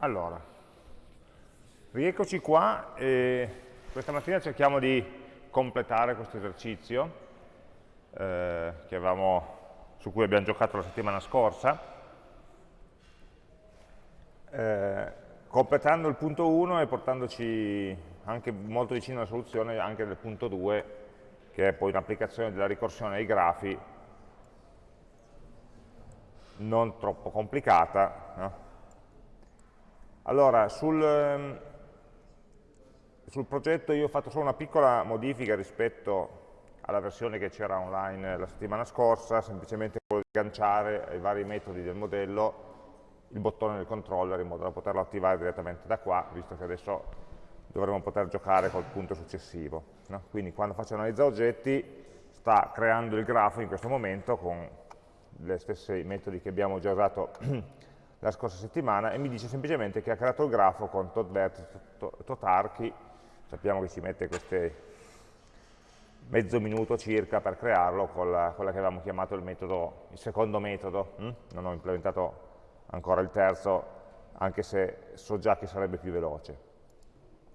Allora, rieccoci qua e questa mattina cerchiamo di completare questo esercizio eh, avevamo, su cui abbiamo giocato la settimana scorsa, eh, completando il punto 1 e portandoci anche molto vicino alla soluzione anche del punto 2, che è poi un'applicazione della ricorsione ai grafi non troppo complicata, no? Allora, sul, ehm, sul, progetto io ho fatto solo una piccola modifica rispetto alla versione che c'era online la settimana scorsa, semplicemente quello di agganciare ai vari metodi del modello il bottone del controller in modo da poterlo attivare direttamente da qua, visto che adesso dovremo poter giocare col punto successivo. No? Quindi quando faccio analizza oggetti sta creando il grafo in questo momento con gli stessi metodi che abbiamo già usato la scorsa settimana e mi dice semplicemente che ha creato il grafo con tot vertice, tot archi, sappiamo che ci mette queste mezzo minuto circa per crearlo con la, quella che avevamo chiamato il, metodo, il secondo metodo, hm? non ho implementato ancora il terzo, anche se so già che sarebbe più veloce.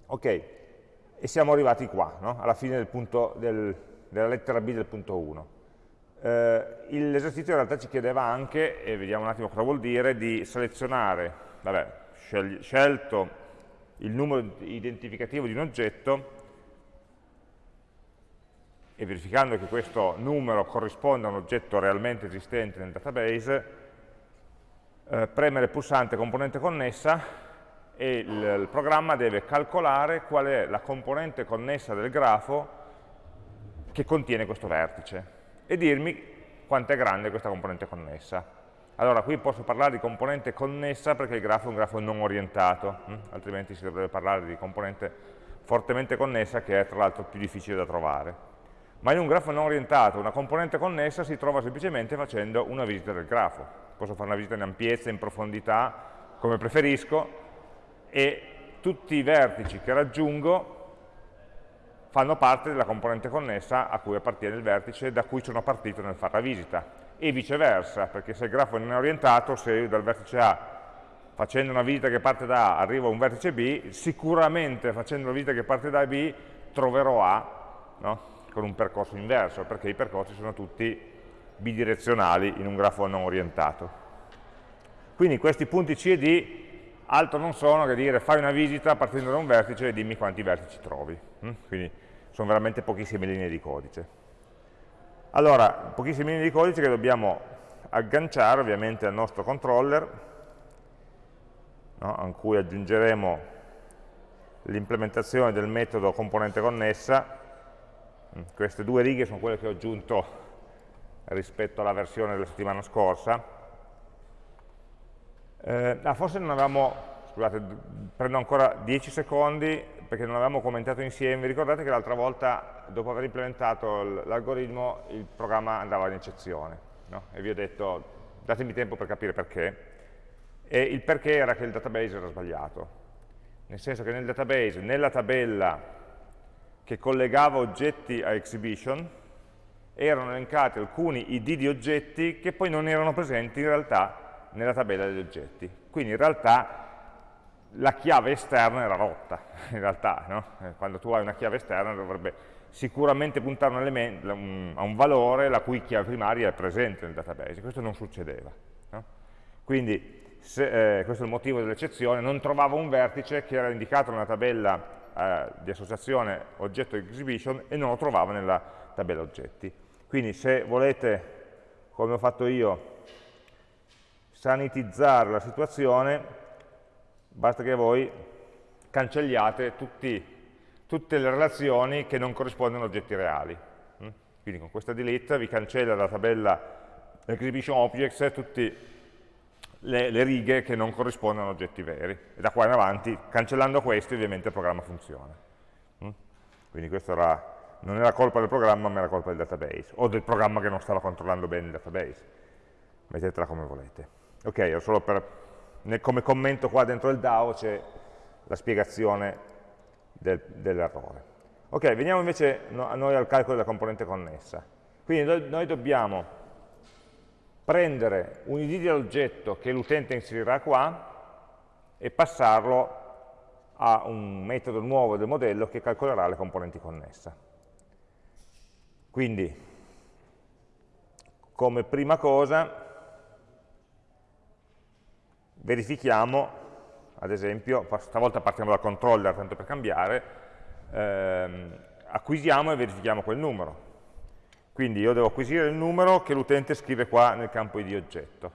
Ok, e siamo arrivati qua, no? alla fine del punto del, della lettera B del punto 1. Eh, L'esercizio in realtà ci chiedeva anche, e vediamo un attimo cosa vuol dire, di selezionare, vabbè, scelto il numero identificativo di un oggetto e verificando che questo numero corrisponde a un oggetto realmente esistente nel database, eh, premere il pulsante componente connessa e il, il programma deve calcolare qual è la componente connessa del grafo che contiene questo vertice e dirmi quanto è grande questa componente connessa. Allora qui posso parlare di componente connessa perché il grafo è un grafo non orientato, hm? altrimenti si dovrebbe parlare di componente fortemente connessa che è tra l'altro più difficile da trovare. Ma in un grafo non orientato una componente connessa si trova semplicemente facendo una visita del grafo. Posso fare una visita in ampiezza, in profondità, come preferisco, e tutti i vertici che raggiungo fanno parte della componente connessa a cui appartiene il vertice da cui sono partito nel fare la visita e viceversa, perché se il grafo non è orientato, se io dal vertice A facendo una visita che parte da A arrivo a un vertice B, sicuramente facendo una visita che parte da B troverò A no? con un percorso inverso, perché i percorsi sono tutti bidirezionali in un grafo non orientato. Quindi questi punti C e D altro non sono che dire fai una visita partendo da un vertice e dimmi quanti vertici trovi. Mm? Quindi sono veramente pochissime linee di codice. Allora, pochissime linee di codice che dobbiamo agganciare ovviamente al nostro controller, no? a cui aggiungeremo l'implementazione del metodo componente connessa. Mm, queste due righe sono quelle che ho aggiunto rispetto alla versione della settimana scorsa eh, ah, forse non avevamo, scusate, prendo ancora 10 secondi perché non avevamo commentato insieme, vi ricordate che l'altra volta, dopo aver implementato l'algoritmo, il programma andava in eccezione, no? e vi ho detto, datemi tempo per capire perché, e il perché era che il database era sbagliato, nel senso che nel database, nella tabella che collegava oggetti a exhibition, erano elencati alcuni id di oggetti che poi non erano presenti in realtà nella tabella degli oggetti. Quindi in realtà la chiave esterna era rotta, in realtà, no? Eh, quando tu hai una chiave esterna dovrebbe sicuramente puntare un a un valore la cui chiave primaria è presente nel database, questo non succedeva. No? Quindi se, eh, questo è il motivo dell'eccezione, non trovavo un vertice che era indicato nella tabella eh, di associazione oggetto exhibition e non lo trovavo nella tabella oggetti. Quindi se volete, come ho fatto io, sanitizzare la situazione, basta che voi cancelliate tutti, tutte le relazioni che non corrispondono a oggetti reali. Mm? Quindi con questa delete vi cancella dalla tabella exhibition objects tutte le, le, righe che non corrispondono a oggetti veri. E da qua in avanti, cancellando questi, ovviamente il programma funziona. Mm? Quindi questo era, non era colpa del programma, ma era colpa del database, o del programma che non stava controllando bene il database. Mettetela come volete. Ok, solo per, nel, come commento qua dentro il DAO c'è la spiegazione del, dell'errore. Ok, veniamo invece no, a noi al calcolo della componente connessa. Quindi noi, noi dobbiamo prendere un id dell'oggetto che l'utente inserirà qua e passarlo a un metodo nuovo del modello che calcolerà le componenti connesse. Quindi, come prima cosa, verifichiamo, ad esempio, stavolta partiamo dal controller, tanto per cambiare, ehm, acquisiamo e verifichiamo quel numero. Quindi io devo acquisire il numero che l'utente scrive qua nel campo id oggetto.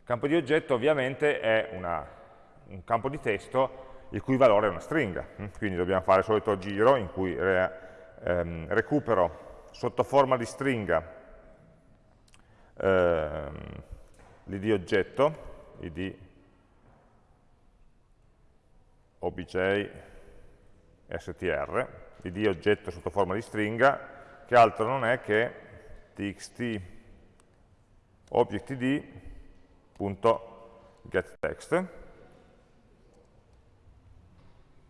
Il campo di oggetto ovviamente è una, un campo di testo il cui valore è una stringa, quindi dobbiamo fare il solito giro in cui re, ehm, recupero sotto forma di stringa ehm, l'id oggetto, id obj str, id oggetto sotto forma di stringa, che altro non è che txt objectd.getText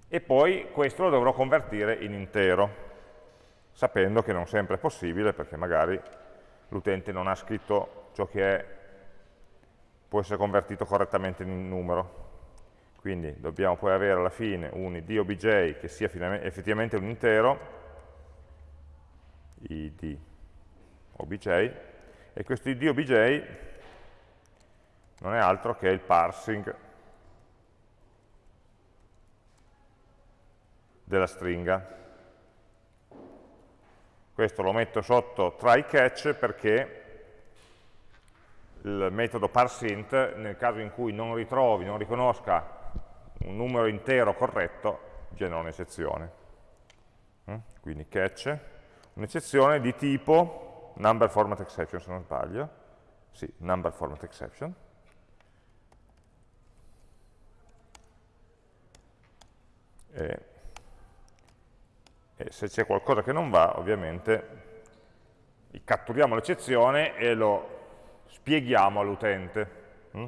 e poi questo lo dovrò convertire in intero, sapendo che non sempre è possibile perché magari l'utente non ha scritto ciò che è, può essere convertito correttamente in numero. Quindi dobbiamo poi avere alla fine un id obj che sia effettivamente un intero, id obj, e questo id obj non è altro che il parsing della stringa. Questo lo metto sotto try catch perché il metodo parseInt, nel caso in cui non ritrovi, non riconosca un numero intero corretto, genera un'eccezione. Mm? Quindi catch, un'eccezione di tipo number format exception, se non sbaglio. Sì, number format exception. E e se c'è qualcosa che non va, ovviamente catturiamo l'eccezione e lo spieghiamo all'utente. Mm?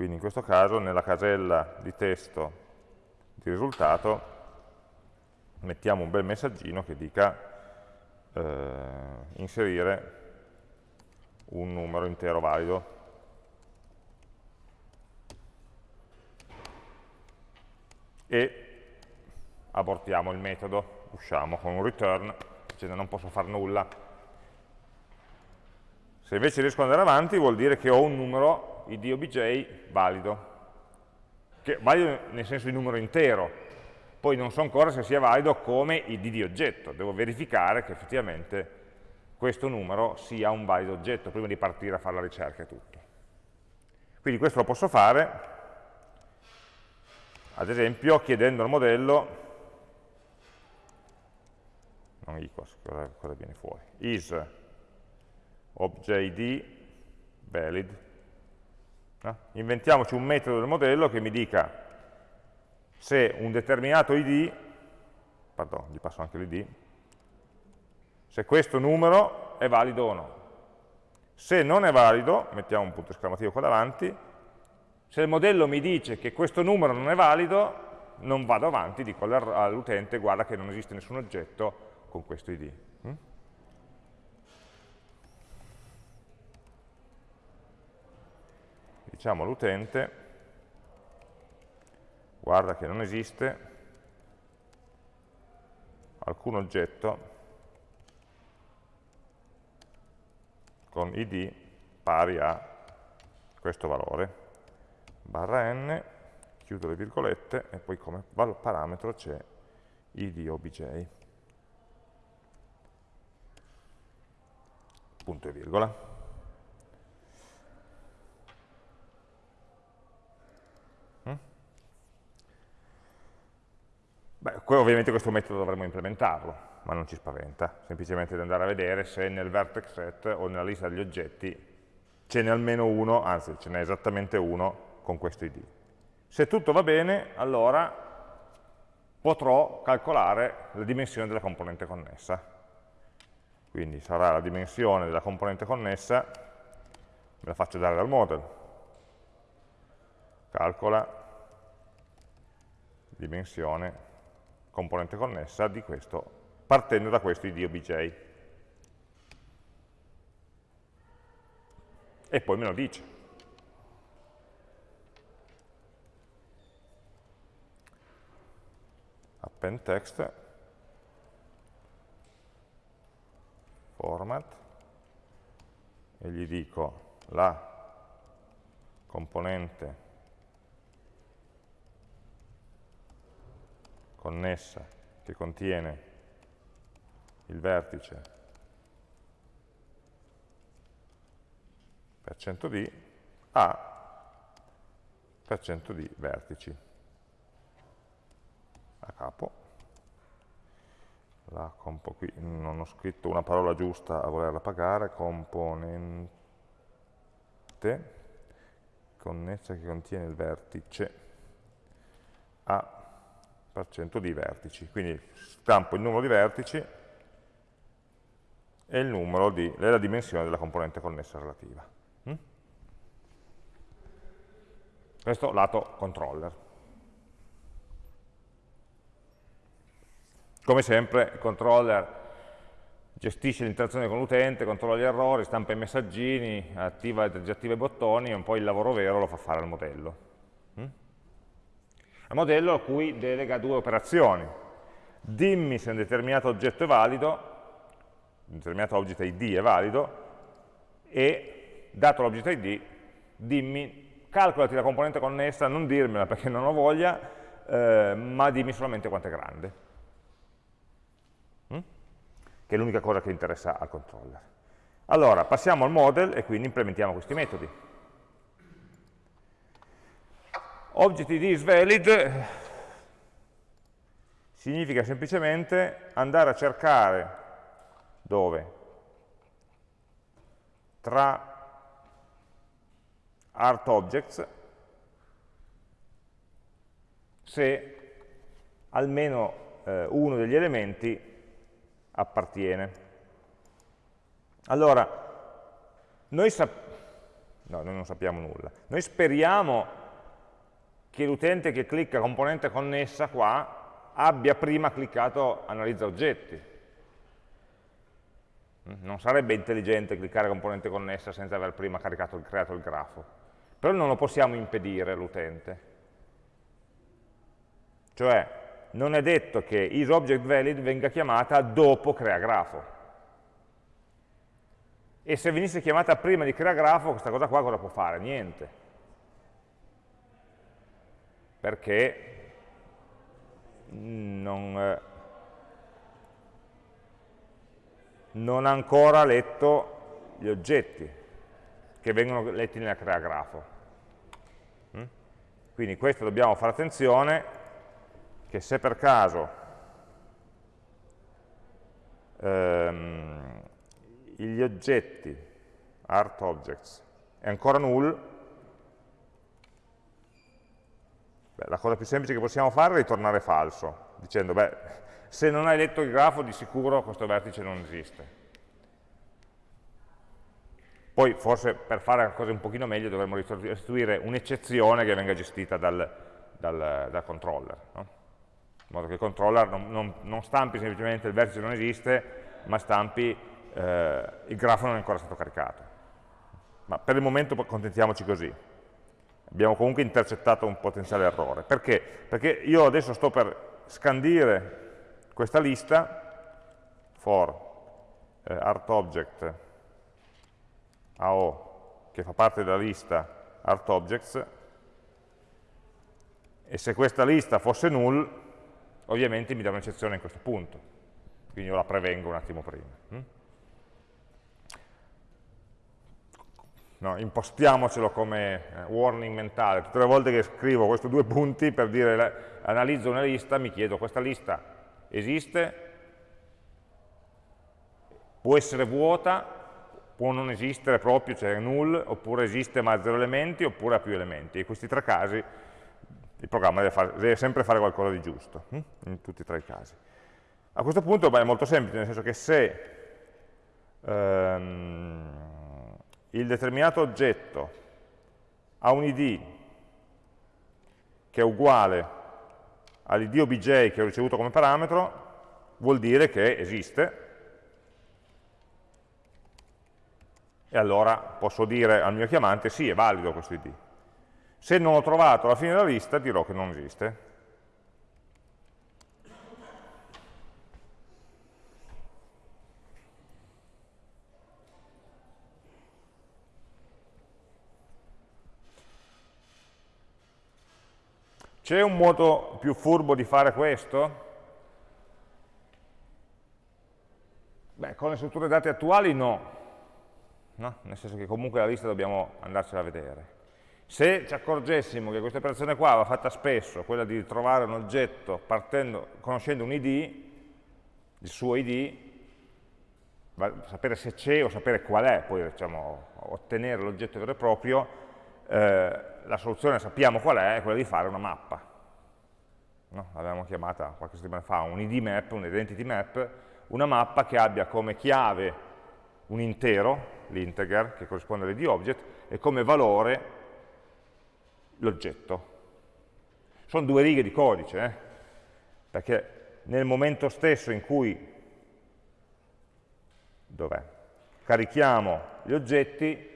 Quindi in questo caso nella casella di testo di risultato mettiamo un bel messaggino che dica eh, inserire un numero intero valido. E abortiamo il metodo usciamo con un return, dicendo non posso fare nulla. Se invece riesco ad andare avanti vuol dire che ho un numero id obj valido, che valido nel senso di numero intero, poi non so ancora se sia valido come id di oggetto, devo verificare che effettivamente questo numero sia un valido oggetto prima di partire a fare la ricerca e tutto. Quindi questo lo posso fare, ad esempio chiedendo al modello non equals, cosa, viene fuori? is objd valid. Inventiamoci un metodo del modello che mi dica se un determinato id, pardon, gli passo anche l'id, se questo numero è valido o no. Se non è valido, mettiamo un punto esclamativo qua davanti, se il modello mi dice che questo numero non è valido, non vado avanti, dico all'utente guarda che non esiste nessun oggetto con questo id. Mm? Diciamo all'utente, guarda che non esiste alcun oggetto con id pari a questo valore, barra n, chiudo le virgolette e poi come parametro c'è id obj. punto e virgola. Beh, ovviamente questo metodo dovremmo implementarlo, ma non ci spaventa, semplicemente di andare a vedere se nel vertex set o nella lista degli oggetti ce n'è almeno uno, anzi ce n'è esattamente uno con questo id. Se tutto va bene, allora potrò calcolare la dimensione della componente connessa. Quindi sarà la dimensione della componente connessa, me la faccio dare dal model, calcola dimensione componente connessa di questo, partendo da questo id obj. E poi me lo dice. append text format e gli dico la componente connessa che contiene il vertice per cento di a per cento di vertici. A capo. La compo qui non ho scritto una parola giusta a volerla pagare. Componente connessa che contiene il vertice a di vertici. Quindi stampo il numero di vertici e il numero di, la dimensione della componente connessa relativa. Mm? Questo lato controller. Come sempre il controller gestisce l'interazione con l'utente, controlla gli errori, stampa i messaggini, attiva e disattiva i bottoni e poi il lavoro vero lo fa fare al modello. È un modello a cui delega due operazioni. Dimmi se un determinato oggetto è valido, un determinato object ID è valido, e dato l'object ID, dimmi, calcolati la componente connessa, non dirmela perché non ho voglia, eh, ma dimmi solamente quanto è grande. Mm? Che è l'unica cosa che interessa al controller. Allora, passiamo al model e quindi implementiamo questi metodi. Object ID is valid significa semplicemente andare a cercare dove? Tra art objects se almeno eh, uno degli elementi appartiene. Allora, noi, no, noi non sappiamo nulla. Noi speriamo che l'utente che clicca componente connessa qua abbia prima cliccato analizza oggetti. Non sarebbe intelligente cliccare componente connessa senza aver prima caricato, creato il grafo. Però non lo possiamo impedire all'utente. Cioè, non è detto che isObjectValid venga chiamata dopo creagrafo. E se venisse chiamata prima di creagrafo, questa cosa qua cosa può fare? Niente perché non, eh, non ha ancora letto gli oggetti che vengono letti nella creagrafo. Mm? Quindi questo dobbiamo fare attenzione che se per caso ehm, gli oggetti, art objects, è ancora null, Beh, la cosa più semplice che possiamo fare è ritornare falso, dicendo, beh, se non hai letto il grafo di sicuro questo vertice non esiste. Poi forse per fare le cose un pochino meglio dovremmo restituire un'eccezione che venga gestita dal, dal, dal controller, no? in modo che il controller non, non, non, stampi semplicemente il vertice non esiste, ma stampi eh, il grafo non è ancora stato caricato. Ma per il momento accontentiamoci così abbiamo comunque intercettato un potenziale errore. Perché? Perché io adesso sto per scandire questa lista for eh, artObject AO che fa parte della lista artObjects e se questa lista fosse null ovviamente mi dà un'eccezione in questo punto quindi io la prevengo un attimo prima hm? No, impostiamocelo come eh, warning mentale, tutte le volte che scrivo questi due punti per dire analizzo una lista, mi chiedo questa lista esiste, può essere vuota, può non esistere proprio, cioè null, oppure esiste ma ha zero elementi, oppure ha più elementi. In questi tre casi il programma deve, fare, deve sempre fare qualcosa di giusto, hm? in tutti e tre i casi. A questo punto beh, è molto semplice, nel senso che se ehm, il determinato oggetto ha un id che è uguale all'id obj che ho ricevuto come parametro, vuol dire che esiste, e allora posso dire al mio chiamante sì, è valido questo id. Se non l'ho trovato alla fine della lista dirò che non esiste. C'è un modo più furbo di fare questo? Beh, con le strutture dati attuali no. no, nel senso che comunque la lista dobbiamo andarcela a vedere. Se ci accorgessimo che questa operazione qua va fatta spesso, quella di trovare un oggetto partendo, conoscendo un id, il suo id, sapere se c'è o sapere qual è, poi diciamo, ottenere l'oggetto vero e proprio, eh, la soluzione sappiamo qual è, è quella di fare una mappa. No? L'avevamo chiamata qualche settimana fa un id map, un identity map, una mappa che abbia come chiave un intero, l'integer, che corrisponde all'id object, e come valore l'oggetto. Sono due righe di codice, eh? perché nel momento stesso in cui carichiamo gli oggetti,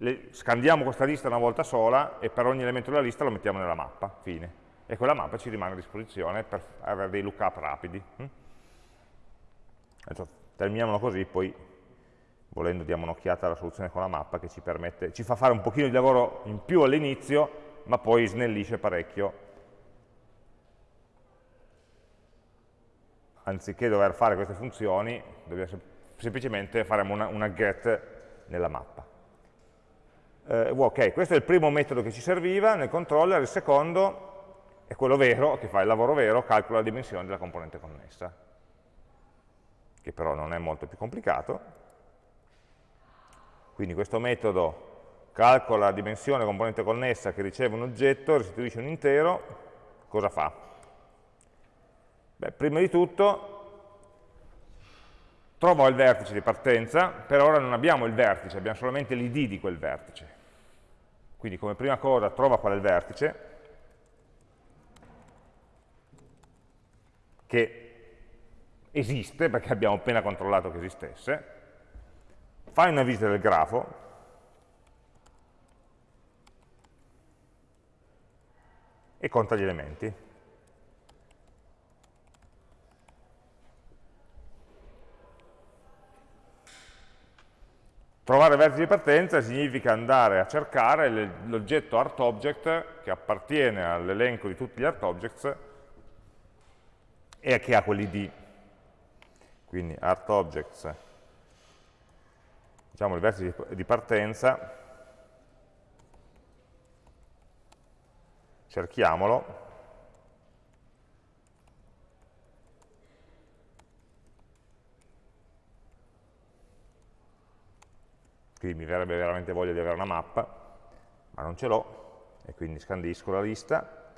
le, scandiamo questa lista una volta sola e per ogni elemento della lista lo mettiamo nella mappa, fine. E quella mappa ci rimane a disposizione per avere dei lookup rapidi. Hm? Adesso terminiamolo così, poi volendo diamo un'occhiata alla soluzione con la mappa che ci, permette, ci fa fare un pochino di lavoro in più all'inizio, ma poi snellisce parecchio. Anziché dover fare queste funzioni, semplicemente faremo una, una get nella mappa. Eh, ok, questo è il primo metodo che ci serviva nel controller, il secondo è quello vero, che fa il lavoro vero, calcola la dimensione della componente connessa, che però non è molto più complicato. Quindi questo metodo calcola la dimensione componente connessa che riceve un oggetto, restituisce un intero, cosa fa? Beh, prima di tutto trovo il vertice di partenza, per ora non abbiamo il vertice, abbiamo solamente l'id di quel vertice. Quindi come prima cosa trova qual è il vertice, che esiste, perché abbiamo appena controllato che esistesse, fai una visita del grafo, e conta gli elementi. Trovare vertice di partenza significa andare a cercare l'oggetto ArtObject che appartiene all'elenco di tutti gli ArtObjects e che ha quell'id. Quindi ArtObjects diciamo il vertice di partenza, cerchiamolo, qui mi verrebbe veramente voglia di avere una mappa, ma non ce l'ho, e quindi scandisco la lista.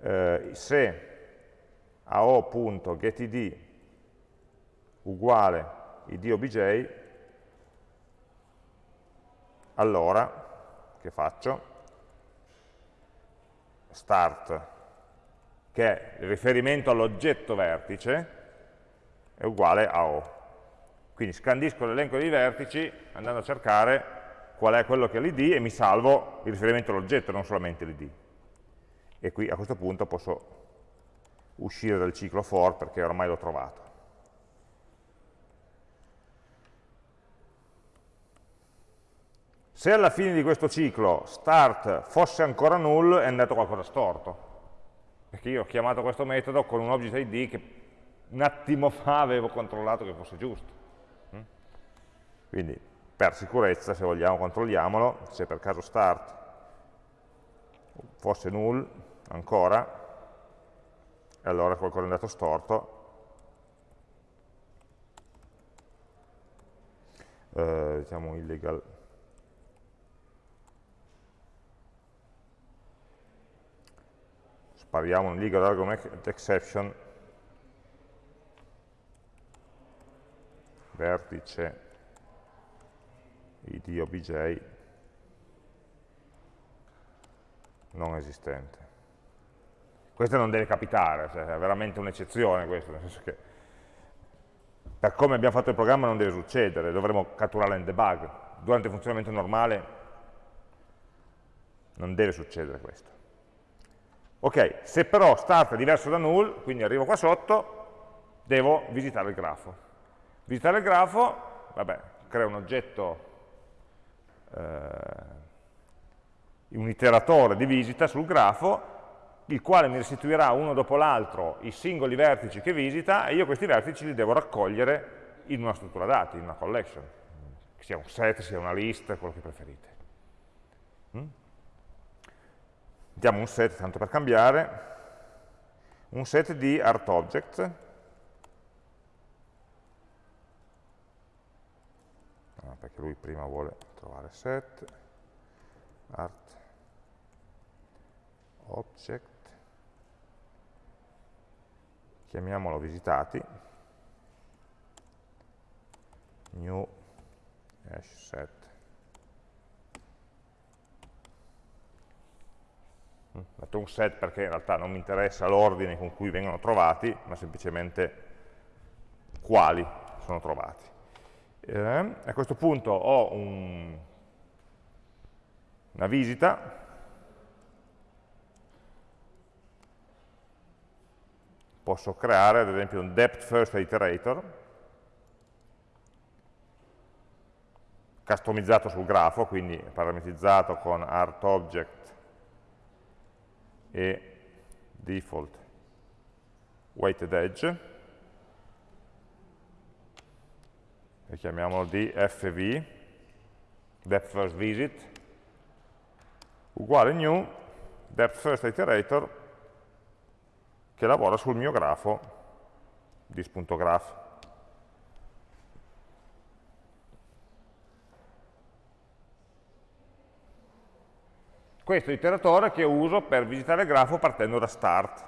Eh, se ao.getid uguale id obj, allora, che faccio? Start, che è il riferimento all'oggetto vertice, è uguale a O. Quindi scandisco l'elenco dei vertici andando a cercare qual è quello che è l'id e mi salvo il riferimento all'oggetto, non solamente l'id. E qui a questo punto posso uscire dal ciclo for perché ormai l'ho trovato. Se alla fine di questo ciclo start fosse ancora null, è andato qualcosa storto, perché io ho chiamato questo metodo con un object id che un attimo fa avevo controllato che fosse giusto. Quindi per sicurezza, se vogliamo, controlliamolo, se per caso start fosse null ancora, e allora qualcosa è andato storto, eh, diciamo illegal. Spariamo un legal argument exception. Vertice id obj non esistente. Questo non deve capitare, cioè è veramente un'eccezione questo, nel senso che per come abbiamo fatto il programma non deve succedere, dovremo catturarla in debug. Durante il funzionamento normale non deve succedere questo. Ok, se però start è diverso da null, quindi arrivo qua sotto, devo visitare il grafo. Visitare il grafo, vabbè, creo un oggetto eh, un iteratore di visita sul grafo, il quale mi restituirà uno dopo l'altro i singoli vertici che visita e io questi vertici li devo raccogliere in una struttura dati, in una collection, che sia un set, sia una list, quello che preferite. Mm? Diamo un set, tanto per cambiare, un set di artObject, ah, perché lui prima vuole trovare set, art object, chiamiamolo visitati, new hash set. Ho mm, metto un set perché in realtà non mi interessa l'ordine con cui vengono trovati, ma semplicemente quali sono trovati. Eh, a questo punto ho un, una visita. Posso creare ad esempio un depth first iterator customizzato sul grafo, quindi parametrizzato con artObject e default weighted edge e chiamiamolo dfv depth first visit uguale new depth first iterator che lavora sul mio grafo dis.graph. Questo è l'iteratore che uso per visitare il grafo partendo da start.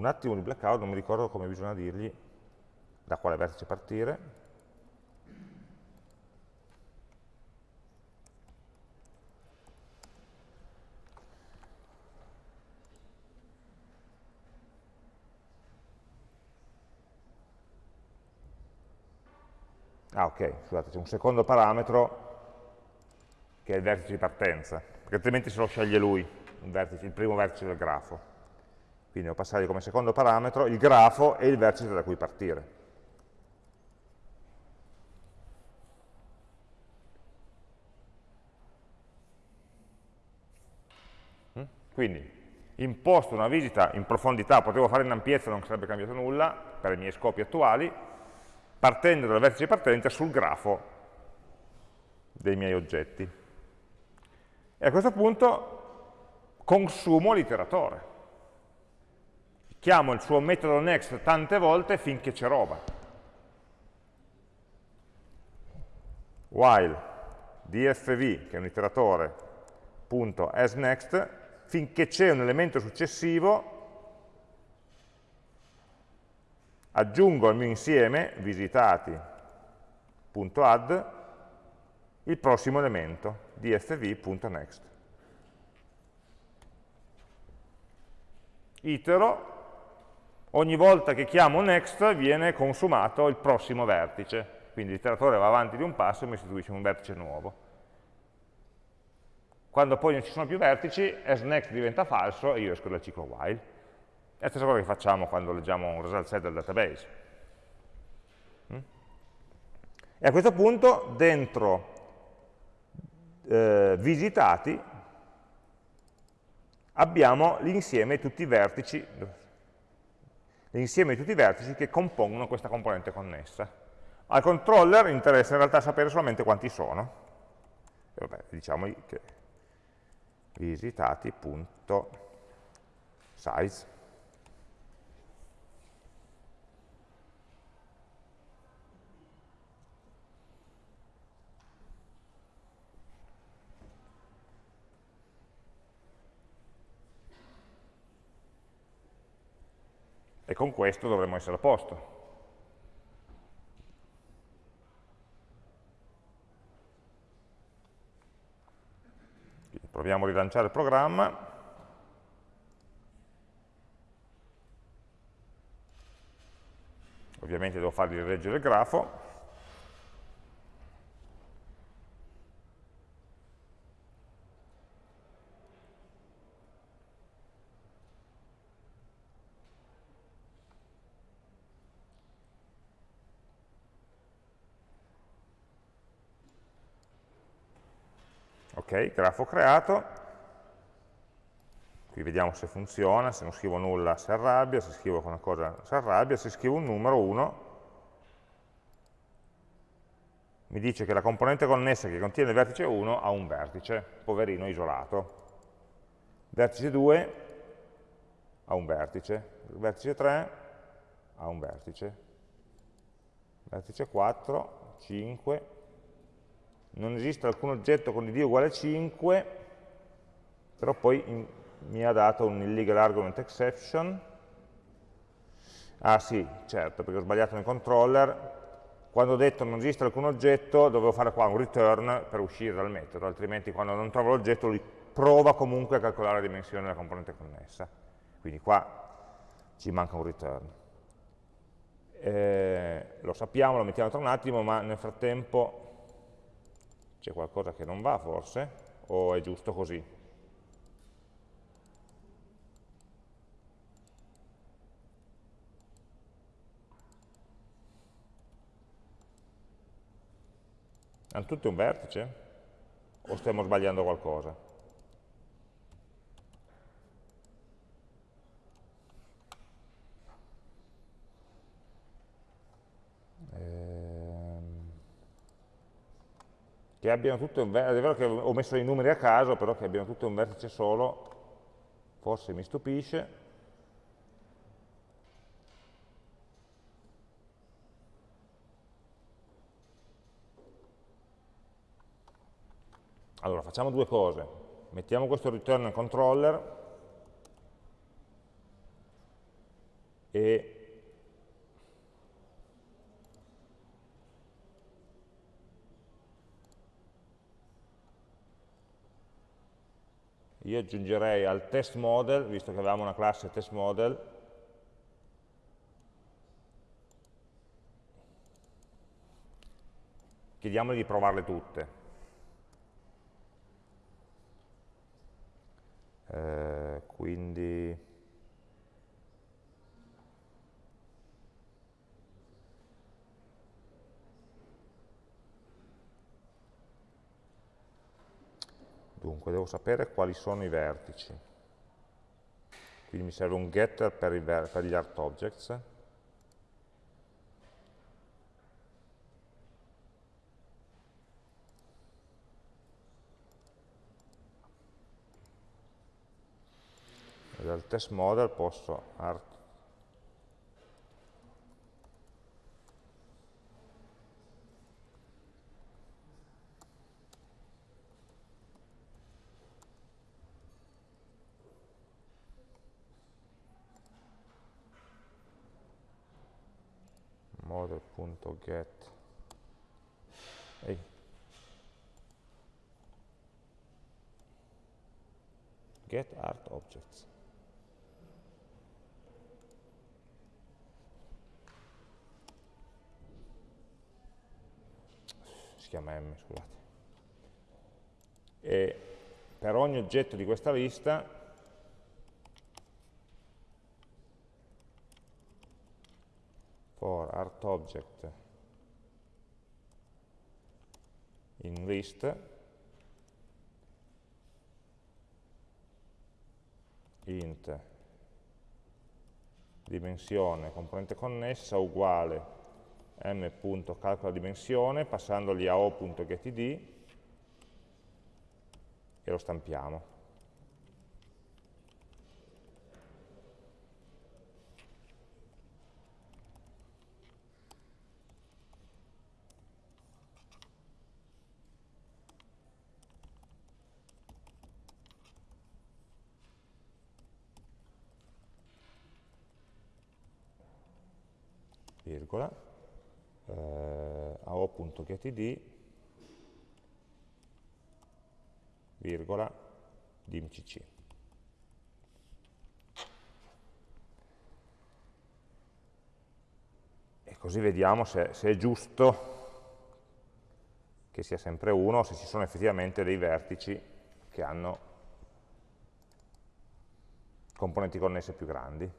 Un attimo di blackout, non mi ricordo come bisogna dirgli da quale vertice partire. Ah ok, scusate, c'è un secondo parametro che è il vertice di partenza, perché altrimenti se lo sceglie lui, vertice, il primo vertice del grafo. Quindi devo passare come secondo parametro il grafo e il vertice da cui partire. Mm? Quindi imposto una visita in profondità, potevo fare in ampiezza, non sarebbe cambiato nulla per i miei scopi attuali, partendo dal vertice di partenza sul grafo dei miei oggetti. E a questo punto consumo l'iteratore chiamo il suo metodo next tante volte finché c'è roba. While dfv, che è un iteratore, punto asNext, finché c'è un elemento successivo, aggiungo al mio insieme, visitati.add, il prossimo elemento, dfv.next. Itero ogni volta che chiamo next viene consumato il prossimo vertice, quindi l'iteratore va avanti di un passo e mi istituisce un vertice nuovo. Quando poi non ci sono più vertici, asNext diventa falso e io esco dal ciclo while. È la stessa cosa che facciamo quando leggiamo un result set del database. Mm? E a questo punto, dentro eh, visitati, abbiamo l'insieme di tutti i vertici, l'insieme di tutti i vertici che compongono questa componente connessa. Al controller interessa in realtà sapere solamente quanti sono. E vabbè, diciamo che visitati.size E con questo dovremmo essere a posto. Proviamo a rilanciare il programma. Ovviamente devo fargli leggere il grafo. Ok, grafo creato, qui vediamo se funziona, se non scrivo nulla si arrabbia, se scrivo qualcosa si arrabbia, se scrivo un numero 1 mi dice che la componente connessa che contiene il vertice 1 ha un vertice, poverino isolato. Vertice 2 ha un vertice, vertice 3 ha un vertice, vertice 4, 5, non esiste alcun oggetto con id uguale a 5, però poi in, mi ha dato un illegal argument exception. Ah sì, certo, perché ho sbagliato nel controller. Quando ho detto non esiste alcun oggetto, dovevo fare qua un return per uscire dal metodo, altrimenti quando non trovo l'oggetto lui prova comunque a calcolare la dimensione della componente connessa. Quindi qua ci manca un return. Eh, lo sappiamo, lo mettiamo tra un attimo, ma nel frattempo c'è qualcosa che non va forse? O è giusto così? Hanno tutti un vertice? O stiamo sbagliando qualcosa? Che abbiano tutto un vertice, è vero che ho messo i numeri a caso, però che abbiano tutto un vertice solo, forse mi stupisce. Allora, facciamo due cose. Mettiamo questo return controller e io aggiungerei al test model, visto che avevamo una classe test model, chiediamogli di provarle tutte. Eh, quindi Dunque, devo sapere quali sono i vertici. Quindi mi serve un getter per, per gli art objects. E dal test model posso art model.get Ehi. get art objects. Si chiama m scusate. E per ogni oggetto di questa lista for art object in list int dimensione componente connessa uguale m.calcola dimensione passandogli a o.getid e lo stampiamo. virgola, eh, ao.getid, virgola, dimcc. E così vediamo se, se è giusto che sia sempre 1 o se ci sono effettivamente dei vertici che hanno componenti connesse più grandi.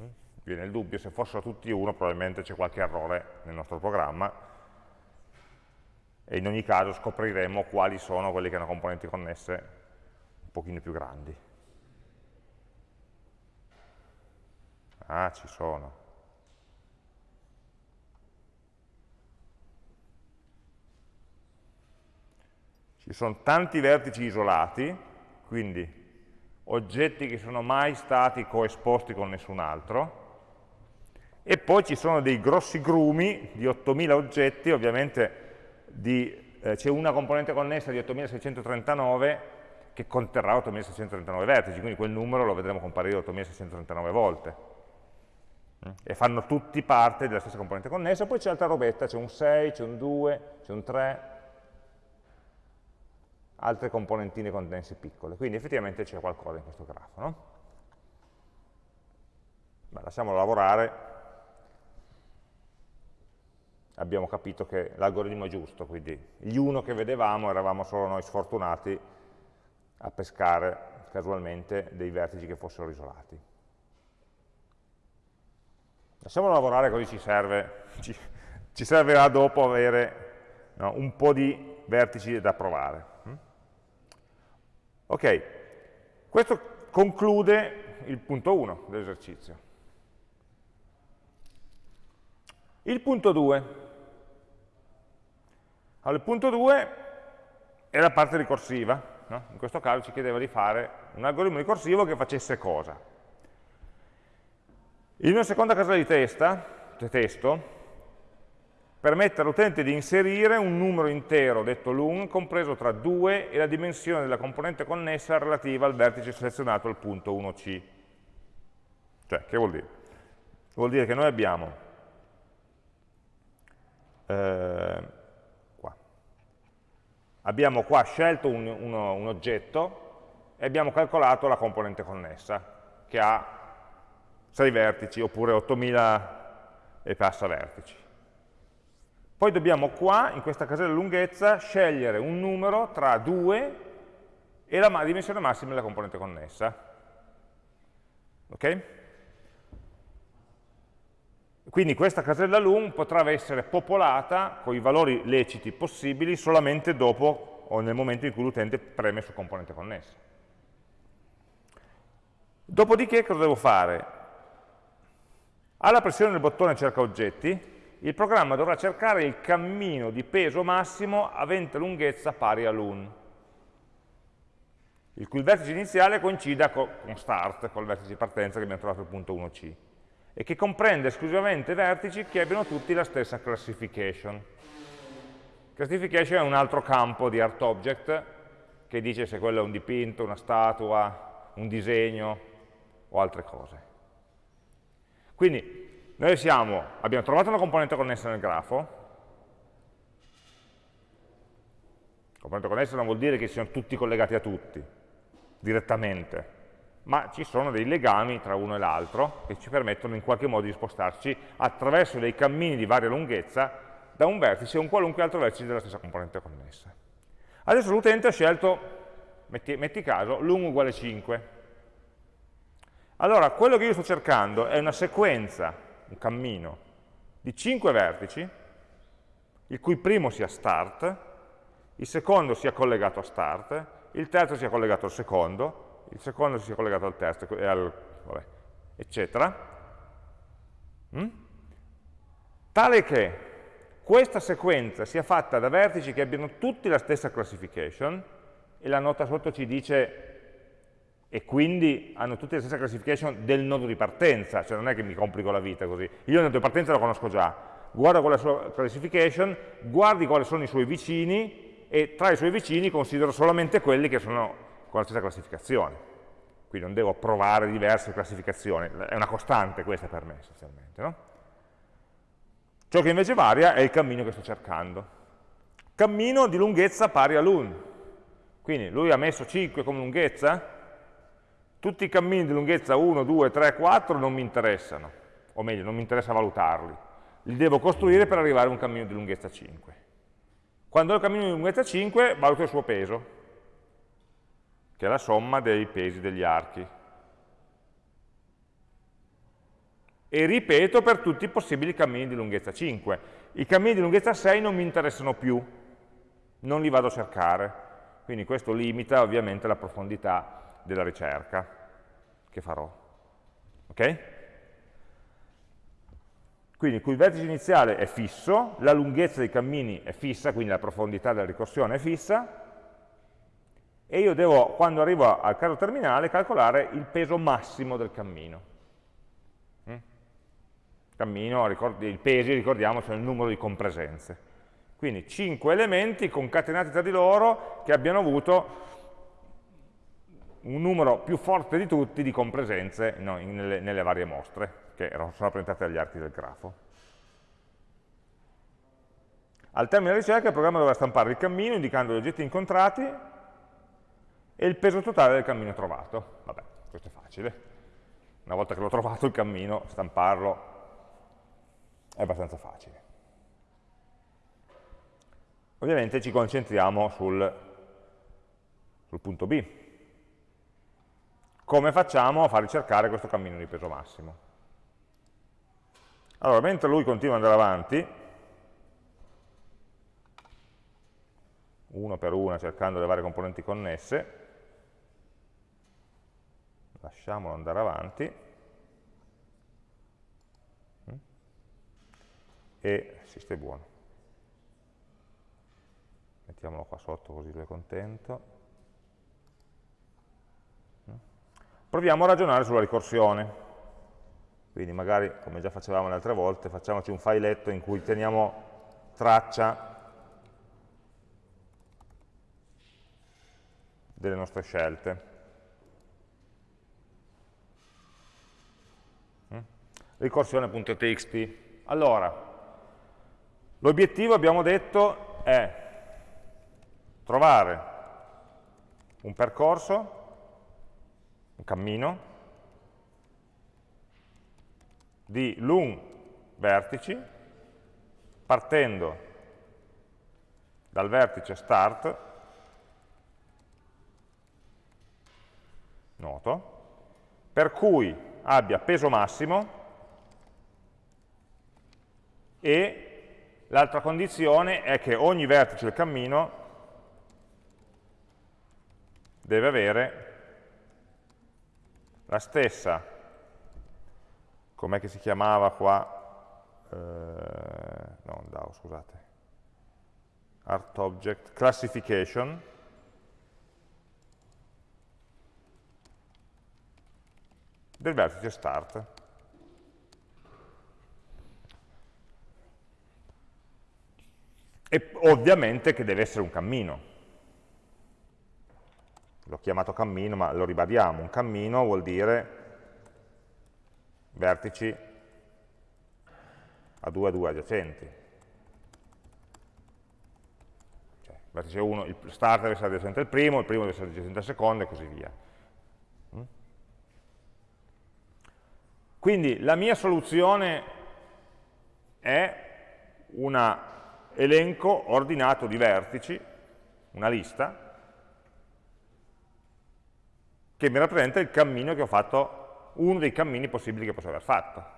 Mm? Viene il dubbio, se fossero tutti 1 probabilmente c'è qualche errore nel nostro programma e in ogni caso scopriremo quali sono quelli che hanno componenti connesse un pochino più grandi. Ah, ci sono. Ci sono tanti vertici isolati, quindi oggetti che sono mai stati coesposti con nessun altro, e poi ci sono dei grossi grumi di 8000 oggetti, ovviamente eh, c'è una componente connessa di 8639 che conterrà 8639 vertici, quindi quel numero lo vedremo comparire 8639 volte. E fanno tutti parte della stessa componente connessa, poi c'è altra robetta, c'è un 6, c'è un 2, c'è un 3, altre componentine connesse piccole. Quindi effettivamente c'è qualcosa in questo grafo. No? Beh, lasciamolo lavorare. Abbiamo capito che l'algoritmo è giusto, quindi gli uno che vedevamo eravamo solo noi sfortunati a pescare casualmente dei vertici che fossero isolati. Lasciamolo lavorare così ci serve, ci, ci servirà dopo avere no, un po' di vertici da provare. Ok, questo conclude il punto 1 dell'esercizio. Il punto 2. Allora, il punto 2 è la parte ricorsiva. No? In questo caso ci chiedeva di fare un algoritmo ricorsivo che facesse cosa? In una seconda casella di testa, di testo, permette all'utente di inserire un numero intero, detto lung, compreso tra 2 e la dimensione della componente connessa relativa al vertice selezionato al punto 1c. Cioè, che vuol dire? Vuol dire che noi abbiamo eh. Abbiamo qua scelto un, uno, un oggetto e abbiamo calcolato la componente connessa, che ha 6 vertici, oppure 8000 e passa vertici. Poi dobbiamo qua, in questa casella lunghezza, scegliere un numero tra 2 e la dimensione massima della componente connessa. Ok? Quindi questa casella lung potrà essere popolata con i valori leciti possibili solamente dopo o nel momento in cui l'utente preme su componente connessa. Dopodiché cosa devo fare? Alla pressione del bottone cerca oggetti, il programma dovrà cercare il cammino di peso massimo avente lunghezza pari all'1, il cui vertice iniziale coincida con start, col vertice di partenza che abbiamo trovato al punto 1c, e che comprende esclusivamente vertici che abbiano tutti la stessa classification. Classification è un altro campo di ArtObject che dice se quello è un dipinto, una statua, un disegno o altre cose. Quindi noi siamo, abbiamo trovato una componente connessa nel grafo, componente connessa non vuol dire che siano tutti collegati a tutti, direttamente, ma ci sono dei legami tra uno e l'altro che ci permettono in qualche modo di spostarci attraverso dei cammini di varia lunghezza da un vertice a un qualunque altro vertice della stessa componente connessa. Adesso l'utente ha scelto, metti, metti caso, lung uguale 5. Allora, quello che io sto cercando è una sequenza un cammino di 5 vertici, il cui primo sia start, il secondo sia collegato a start, il terzo sia collegato al secondo, il secondo sia collegato al terzo, e al, vabbè, eccetera, mm? tale che questa sequenza sia fatta da vertici che abbiano tutti la stessa classification, e la nota sotto ci dice e quindi hanno tutte la stessa classification del nodo di partenza, cioè non è che mi complico la vita così. Io il nodo di partenza lo conosco già, guardo qual è la sua classification, guardi quali sono i suoi vicini e tra i suoi vicini considero solamente quelli che sono con la stessa classificazione. Quindi non devo provare diverse classificazioni, è una costante questa per me essenzialmente. No? Ciò che invece varia è il cammino che sto cercando. Cammino di lunghezza pari all'1. Quindi lui ha messo 5 come lunghezza, tutti i cammini di lunghezza 1, 2, 3, 4 non mi interessano, o meglio, non mi interessa valutarli, li devo costruire per arrivare a un cammino di lunghezza 5. Quando ho il cammino di lunghezza 5, valuto il suo peso, che è la somma dei pesi degli archi. E ripeto per tutti i possibili cammini di lunghezza 5. I cammini di lunghezza 6 non mi interessano più, non li vado a cercare, quindi questo limita ovviamente la profondità della ricerca che farò. Ok? Quindi il vertice iniziale è fisso, la lunghezza dei cammini è fissa, quindi la profondità della ricorsione è fissa, e io devo, quando arrivo al caso terminale, calcolare il peso massimo del cammino. Mm? Cammino, i pesi, ricordiamo, sono il numero di compresenze. Quindi 5 elementi concatenati tra di loro che abbiano avuto un numero più forte di tutti di compresenze no, nelle, nelle varie mostre che sono rappresentate dagli archi del grafo. Al termine della ricerca il programma dovrà stampare il cammino indicando gli oggetti incontrati e il peso totale del cammino trovato. Vabbè, questo è facile. Una volta che l'ho trovato il cammino, stamparlo è abbastanza facile. Ovviamente ci concentriamo sul, sul punto B. Come facciamo a far ricercare questo cammino di peso massimo? Allora, mentre lui continua ad andare avanti, uno per una cercando le varie componenti connesse, lasciamolo andare avanti, e si stai buono. Mettiamolo qua sotto così lui è contento. Proviamo a ragionare sulla ricorsione. Quindi magari, come già facevamo le altre volte, facciamoci un filetto in cui teniamo traccia delle nostre scelte. Ricorsione.txt. Allora, l'obiettivo, abbiamo detto, è trovare un percorso, un cammino, di lung vertici partendo dal vertice start noto per cui abbia peso massimo e l'altra condizione è che ogni vertice del cammino deve avere la stessa com'è che si chiamava qua, eh, no, DAO, scusate, art object, classification, del vertice start. E ovviamente che deve essere un cammino. L'ho chiamato cammino, ma lo ribadiamo. Un cammino vuol dire vertici a 2 a 2 adiacenti. Cioè, vertice 1, il start deve essere adiacente al primo, il primo deve essere adiacente al secondo e così via. Mm? Quindi la mia soluzione è un elenco ordinato di vertici, una lista, che mi rappresenta il cammino che ho fatto uno dei cammini possibili che posso aver fatto.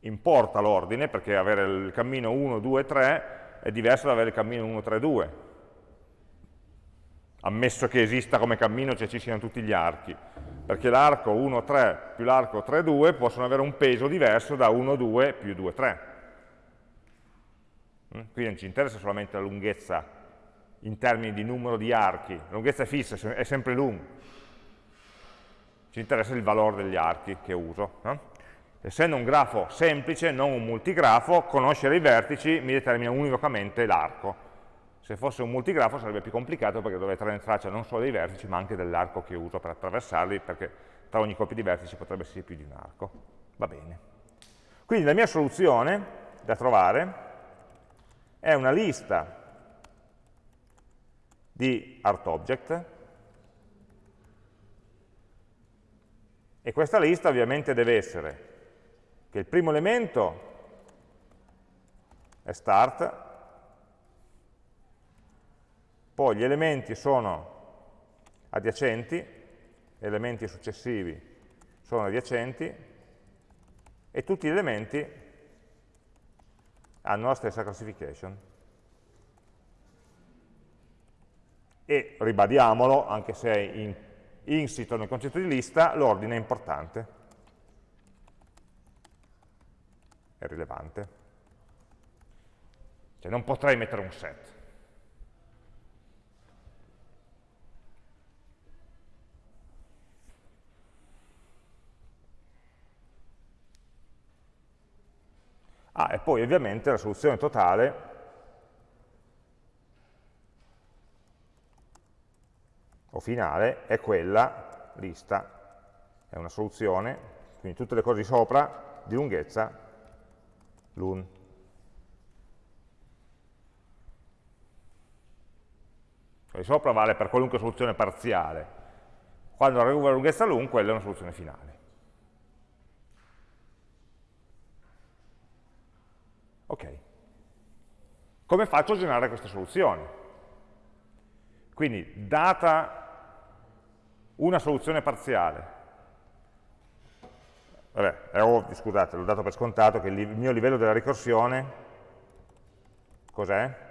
Importa l'ordine, perché avere il cammino 1, 2, 3 è diverso da avere il cammino 1, 3, 2. Ammesso che esista come cammino, cioè ci siano tutti gli archi. Perché l'arco 1, 3 più l'arco 3, 2 possono avere un peso diverso da 1, 2 più 2, 3. Mm? Quindi non ci interessa solamente la lunghezza in termini di numero di archi, la lunghezza è fissa, è sempre lunga ci interessa il valore degli archi che uso. No? Essendo un grafo semplice, non un multigrafo, conoscere i vertici mi determina univocamente l'arco. Se fosse un multigrafo sarebbe più complicato perché dovrei tenere traccia non solo dei vertici, ma anche dell'arco che uso per attraversarli, perché tra ogni coppia di vertici potrebbe esserci più di un arco. Va bene. Quindi la mia soluzione da trovare è una lista di art object. E questa lista ovviamente deve essere che il primo elemento è start, poi gli elementi sono adiacenti, elementi successivi sono adiacenti e tutti gli elementi hanno la stessa classification. E ribadiamolo, anche se è in, insito nel concetto di lista, l'ordine è importante, è rilevante. Cioè non potrei mettere un set. Ah, e poi ovviamente la soluzione totale o finale è quella lista, è una soluzione, quindi tutte le cose di sopra di lunghezza l'un. Di sopra vale per qualunque soluzione parziale. Quando arrivo alla lunghezza l'un, quella è una soluzione finale. Ok. Come faccio a generare queste soluzioni? Quindi, data una soluzione parziale, vabbè, è ovvio, scusate, l'ho dato per scontato che il mio livello della ricorsione, cos'è?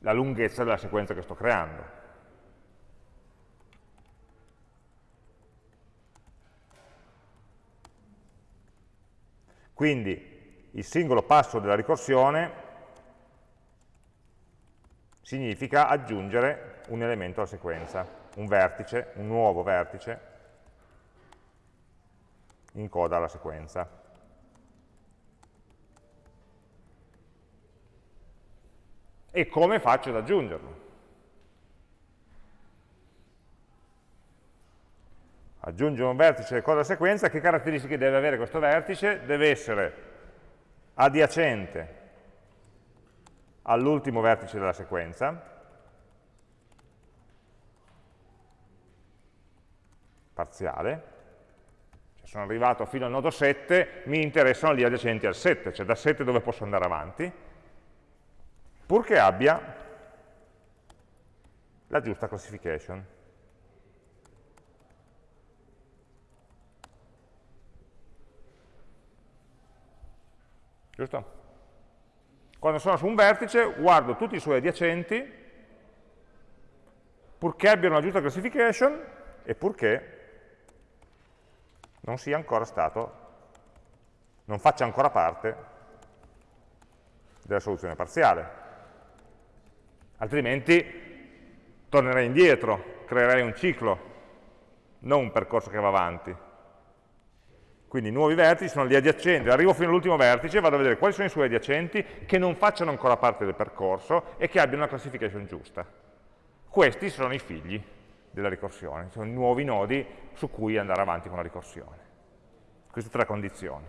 La lunghezza della sequenza che sto creando. Quindi il singolo passo della ricorsione significa aggiungere un elemento alla sequenza, un vertice, un nuovo vertice in coda alla sequenza. E come faccio ad aggiungerlo? Aggiungere un vertice in coda alla sequenza, che caratteristiche deve avere questo vertice? Deve essere adiacente all'ultimo vertice della sequenza, parziale, cioè sono arrivato fino al nodo 7, mi interessano gli adiacenti al 7, cioè da 7 dove posso andare avanti, purché abbia la giusta classification. Giusto? Quando sono su un vertice guardo tutti i suoi adiacenti purché abbiano la giusta classification e purché non sia ancora stato, non faccia ancora parte della soluzione parziale. Altrimenti tornerei indietro, creerei un ciclo, non un percorso che va avanti. Quindi i nuovi vertici sono gli adiacenti, arrivo fino all'ultimo vertice, vado a vedere quali sono i suoi adiacenti che non facciano ancora parte del percorso e che abbiano una classification giusta. Questi sono i figli della ricorsione, sono i nuovi nodi su cui andare avanti con la ricorsione. Queste tre condizioni.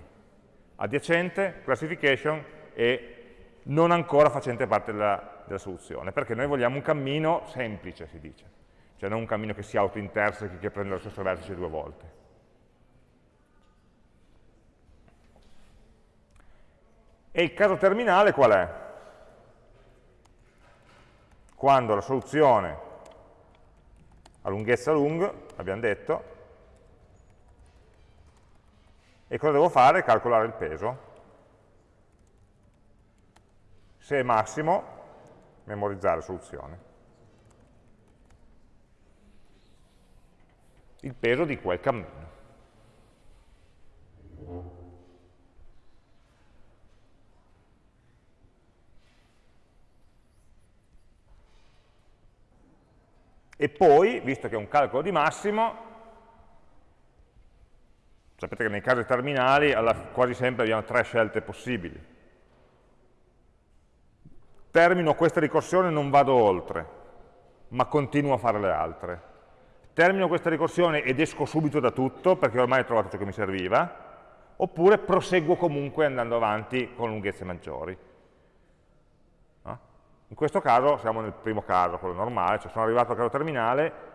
Adiacente, classification e non ancora facente parte della, della soluzione, perché noi vogliamo un cammino semplice, si dice, cioè non un cammino che si auto-intersechi, che prende lo stesso vertice due volte. E il caso terminale qual è? Quando la soluzione ha lunghezza lung, abbiamo detto, e cosa devo fare? Calcolare il peso. Se è massimo, memorizzare soluzione. Il peso di quel cammino. E poi, visto che è un calcolo di massimo, sapete che nei casi terminali alla, quasi sempre abbiamo tre scelte possibili. Termino questa ricorsione e non vado oltre, ma continuo a fare le altre. Termino questa ricorsione ed esco subito da tutto, perché ormai ho trovato ciò che mi serviva, oppure proseguo comunque andando avanti con lunghezze maggiori. In questo caso siamo nel primo caso, quello normale, cioè sono arrivato al caso terminale,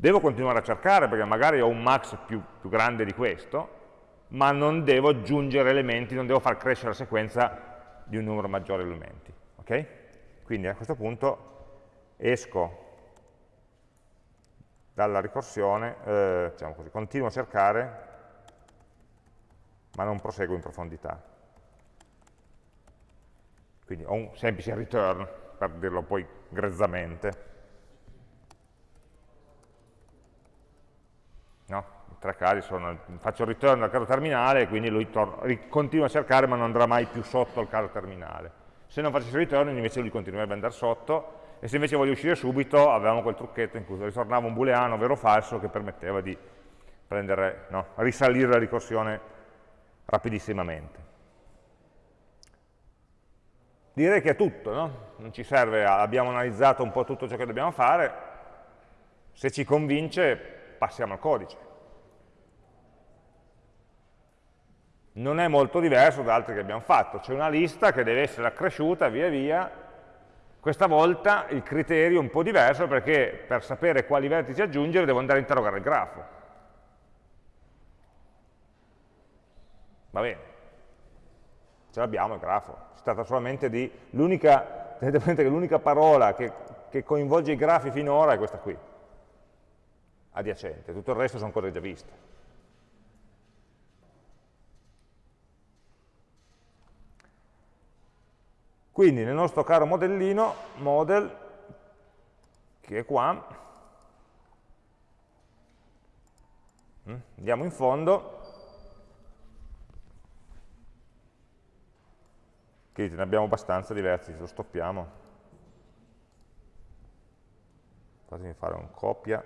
Devo continuare a cercare perché magari ho un max più, più grande di questo, ma non devo aggiungere elementi, non devo far crescere la sequenza di un numero maggiore di elementi. Okay? Quindi a questo punto esco dalla ricorsione, eh, diciamo così, continuo a cercare, ma non proseguo in profondità. Quindi ho un semplice return, per dirlo poi grezzamente. No? I tre casi sono, faccio il return dal caso terminale, quindi lui continua a cercare ma non andrà mai più sotto il caso terminale. Se non facessi il return invece lui continuerebbe ad andare sotto, e se invece voglio uscire subito avevamo quel trucchetto in cui ritornava un booleano vero o falso che permetteva di prendere, no, risalire la ricorsione rapidissimamente. Direi che è tutto, no? non ci serve, abbiamo analizzato un po' tutto ciò che dobbiamo fare, se ci convince passiamo al codice. Non è molto diverso da altri che abbiamo fatto, c'è una lista che deve essere accresciuta via via questa volta il criterio è un po' diverso perché per sapere quali vertici aggiungere devo andare a interrogare il grafo. Va bene, ce l'abbiamo il grafo, si tratta solamente di l'unica, tenete presente che l'unica parola che, che coinvolge i grafi finora è questa qui, adiacente, tutto il resto sono cose già viste. Quindi nel nostro caro modellino, model, che è qua, mm, andiamo in fondo, che ne abbiamo abbastanza diversi, lo stoppiamo, fatemi fare un copia,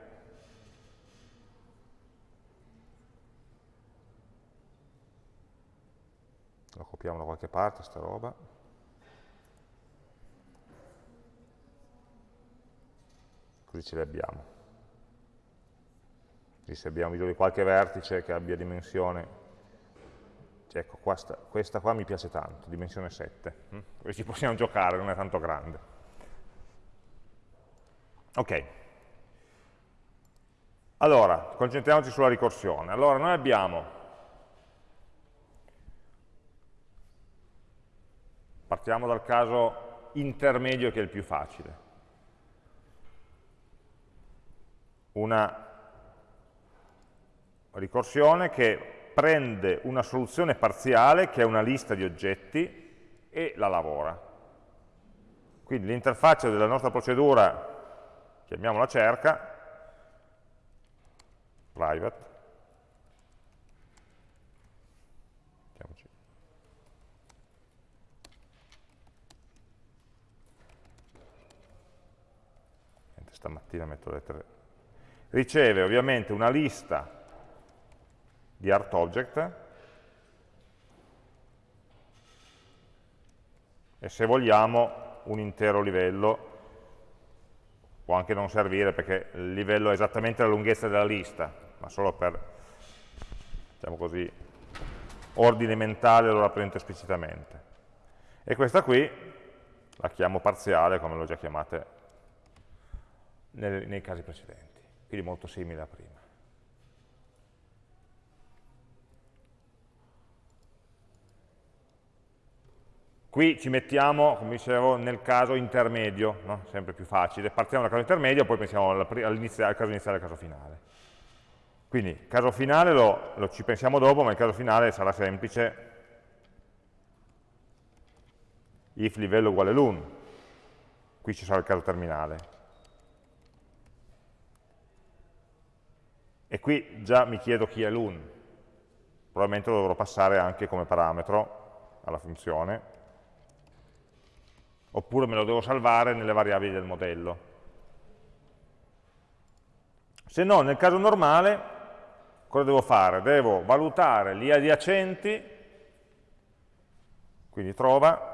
lo copiamo da qualche parte sta roba, così ce li abbiamo. Quindi se abbiamo bisogno di qualche vertice che abbia dimensione, ecco, questa, questa, qua mi piace tanto, dimensione 7, hm? così ci possiamo giocare, non è tanto grande. Ok. Allora, concentriamoci sulla ricorsione. Allora, noi abbiamo, partiamo dal caso intermedio che è il più facile. una ricorsione che prende una soluzione parziale, che è una lista di oggetti, e la lavora. Quindi l'interfaccia della nostra procedura, chiamiamola cerca, private, stamattina metto lettere riceve ovviamente una lista di ArtObject e se vogliamo un intero livello può anche non servire perché il livello è esattamente la lunghezza della lista ma solo per diciamo così ordine mentale lo rappresento esplicitamente e questa qui la chiamo parziale come l'ho già chiamata nei, nei casi precedenti quindi molto simile a prima. Qui ci mettiamo, come dicevo, nel caso intermedio, no? sempre più facile. Partiamo dal caso intermedio, poi pensiamo al, caso iniziale e al caso finale. Quindi, il caso finale lo, lo ci pensiamo dopo, ma il caso finale sarà semplice. if livello uguale l'1. Qui ci sarà il caso terminale. E qui già mi chiedo chi è l'un, probabilmente lo dovrò passare anche come parametro alla funzione, oppure me lo devo salvare nelle variabili del modello. Se no, nel caso normale, cosa devo fare? Devo valutare gli adiacenti, quindi trova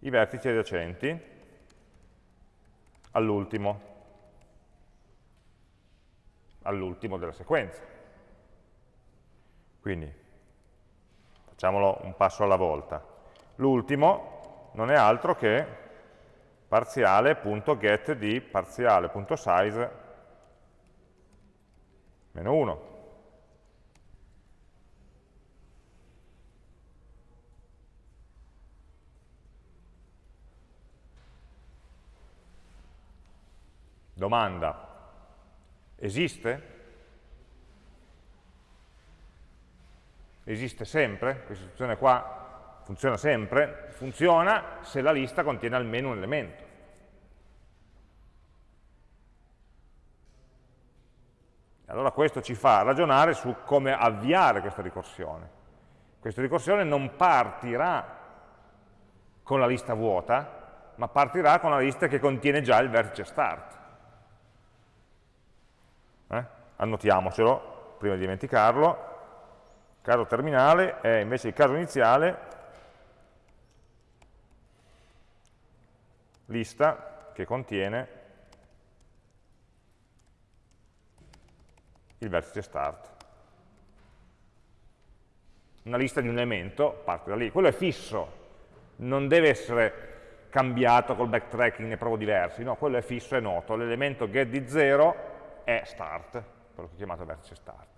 i vertici adiacenti all'ultimo all'ultimo della sequenza. Quindi facciamolo un passo alla volta. L'ultimo non è altro che parziale.get di parziale.size meno 1. Domanda, esiste? Esiste sempre? Questa istruzione qua funziona sempre? Funziona se la lista contiene almeno un elemento. Allora questo ci fa ragionare su come avviare questa ricorsione. Questa ricorsione non partirà con la lista vuota, ma partirà con la lista che contiene già il vertice start. Eh? Annotiamocelo prima di dimenticarlo. Caso terminale è invece il caso iniziale lista che contiene il vertice start. Una lista di un elemento parte da lì. Quello è fisso, non deve essere cambiato col backtracking ne provo diversi, no, quello è fisso, è noto. L'elemento get di 0 è start, quello che ho chiamato vertice start.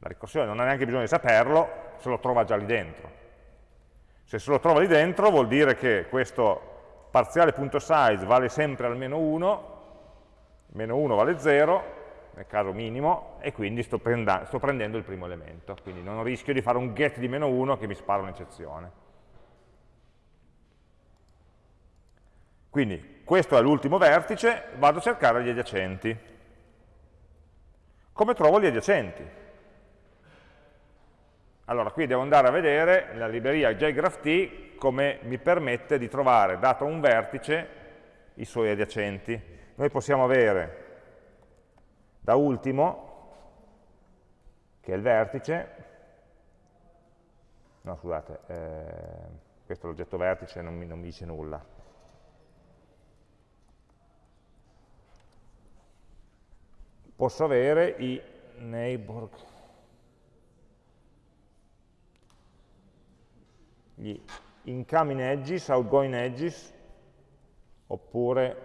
La ricorsione non ha neanche bisogno di saperlo, se lo trova già lì dentro. Se se lo trova lì dentro vuol dire che questo parziale.size vale sempre almeno 1 meno 1 vale 0, nel caso minimo, e quindi sto, sto, prendendo il primo elemento. Quindi non rischio di fare un get di meno 1 che mi spara un'eccezione. Quindi questo è l'ultimo vertice, vado a cercare gli adiacenti. Come trovo gli adiacenti? Allora, qui devo andare a vedere nella libreria JGraphT come mi permette di trovare, dato un vertice, i suoi adiacenti noi possiamo avere da ultimo, che è il vertice, no scusate, eh, questo è l'oggetto vertice, non mi, non mi dice nulla. Posso avere i neighbor, gli incoming edges, outgoing edges, oppure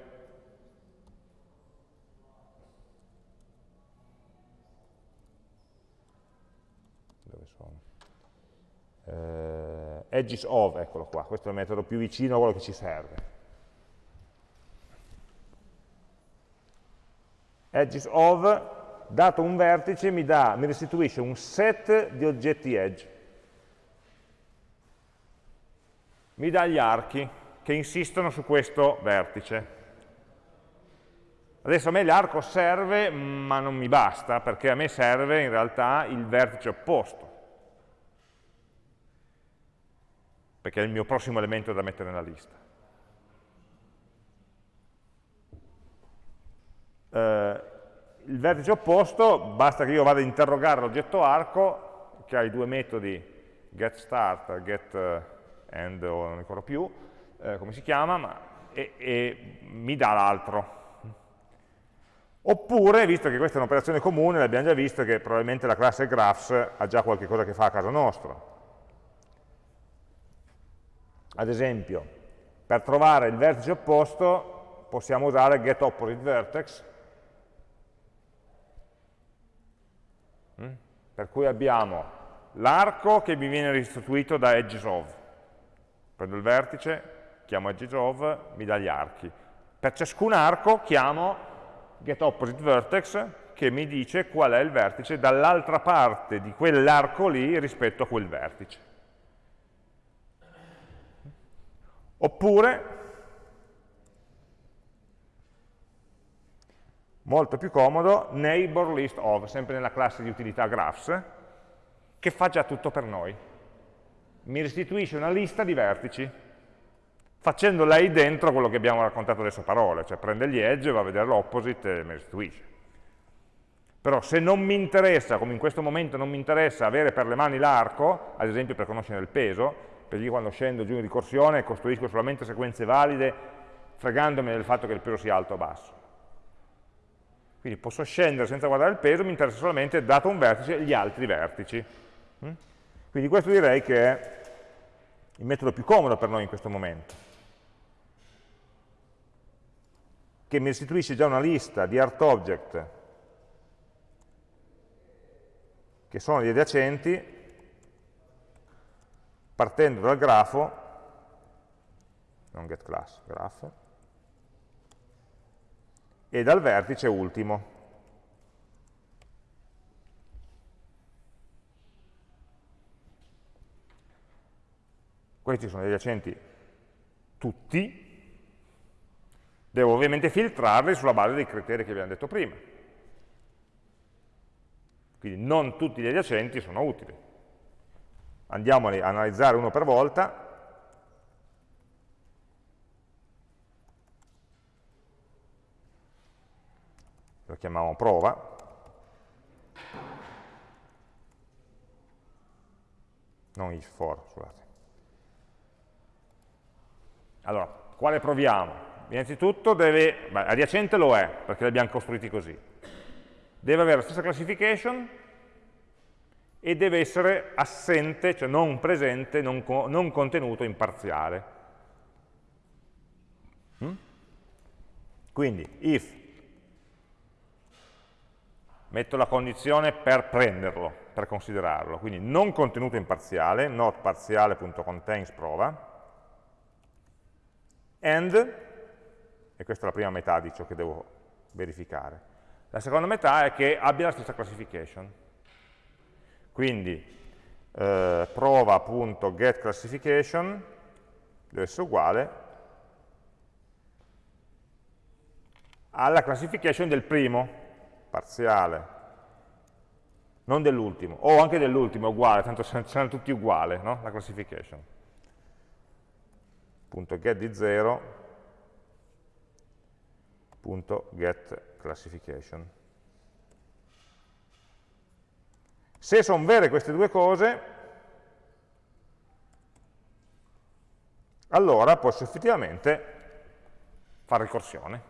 eh, edges of, eccolo qua, questo è il metodo più vicino a quello che ci serve. Edges of, dato un vertice, mi, dà, mi restituisce un set di oggetti edge. Mi dà gli archi che insistono su questo vertice. Adesso a me l'arco serve, ma non mi basta, perché a me serve in realtà il vertice opposto. perché è il mio prossimo elemento da mettere nella lista. Eh, il vertice opposto, basta che io vada ad interrogare l'oggetto arco, che ha i due metodi getStart, e getEnd, o non ricordo più, eh, come si chiama, ma, e, e mi dà l'altro. Oppure, visto che questa è un'operazione comune, l'abbiamo già visto che probabilmente la classe graphs ha già qualche cosa che fa a casa nostra. Ad esempio, per trovare il vertice opposto possiamo usare getOppositeVertex, mm? per cui abbiamo l'arco che mi viene restituito da edgesOf. Prendo il vertice, chiamo edgesOf, mi dà gli archi. Per ciascun arco chiamo getOppositeVertex che mi dice qual è il vertice dall'altra parte di quell'arco lì rispetto a quel vertice. Oppure, molto più comodo, neighbor list of, sempre nella classe di utilità graphs, che fa già tutto per noi. Mi restituisce una lista di vertici, facendo lei dentro quello che abbiamo raccontato adesso a parole, cioè prende gli edge, va a vedere l'opposite e mi restituisce. Però se non mi interessa, come in questo momento non mi interessa avere per le mani l'arco, ad esempio per conoscere il peso, perché io quando scendo giù in ricorsione costruisco solamente sequenze valide fregandomi del fatto che il peso sia alto o basso. Quindi posso scendere senza guardare il peso, mi interessa solamente, dato un vertice, gli altri vertici. Quindi questo direi che è il metodo più comodo per noi in questo momento, che mi restituisce già una lista di art object che sono gli adiacenti, partendo dal grafo, non get class, grafo, e dal vertice ultimo, Questi sono gli adiacenti tutti, devo ovviamente filtrarli sulla base dei criteri che abbiamo detto prima. Quindi non tutti gli adiacenti sono utili. Andiamo a analizzare uno per volta. Lo chiamiamo prova. Non if for, scusate. Allora, quale proviamo? Innanzitutto deve, beh, adiacente lo è, perché li abbiamo costruiti così. Deve avere la stessa classification e deve essere assente, cioè non presente, non, non contenuto in parziale. Mm? Quindi, if metto la condizione per prenderlo, per considerarlo, quindi non contenuto in parziale, not parziale.contains prova, and, e questa è la prima metà di ciò che devo verificare, la seconda metà è che abbia la stessa classification. Quindi eh, prova.getClassification deve essere uguale alla classification del primo, parziale, non dell'ultimo, o anche dell'ultimo, uguale, tanto saranno tutti uguali, no? la classification get di 0 get classification. Se sono vere queste due cose, allora posso effettivamente fare ricorsione.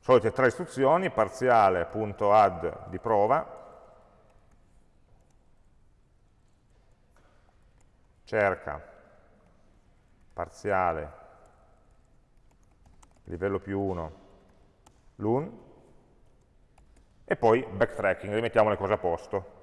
Solite tre istruzioni, parziale.add di prova, cerca parziale livello più 1 l'un e poi backtracking, rimettiamo le cose a posto.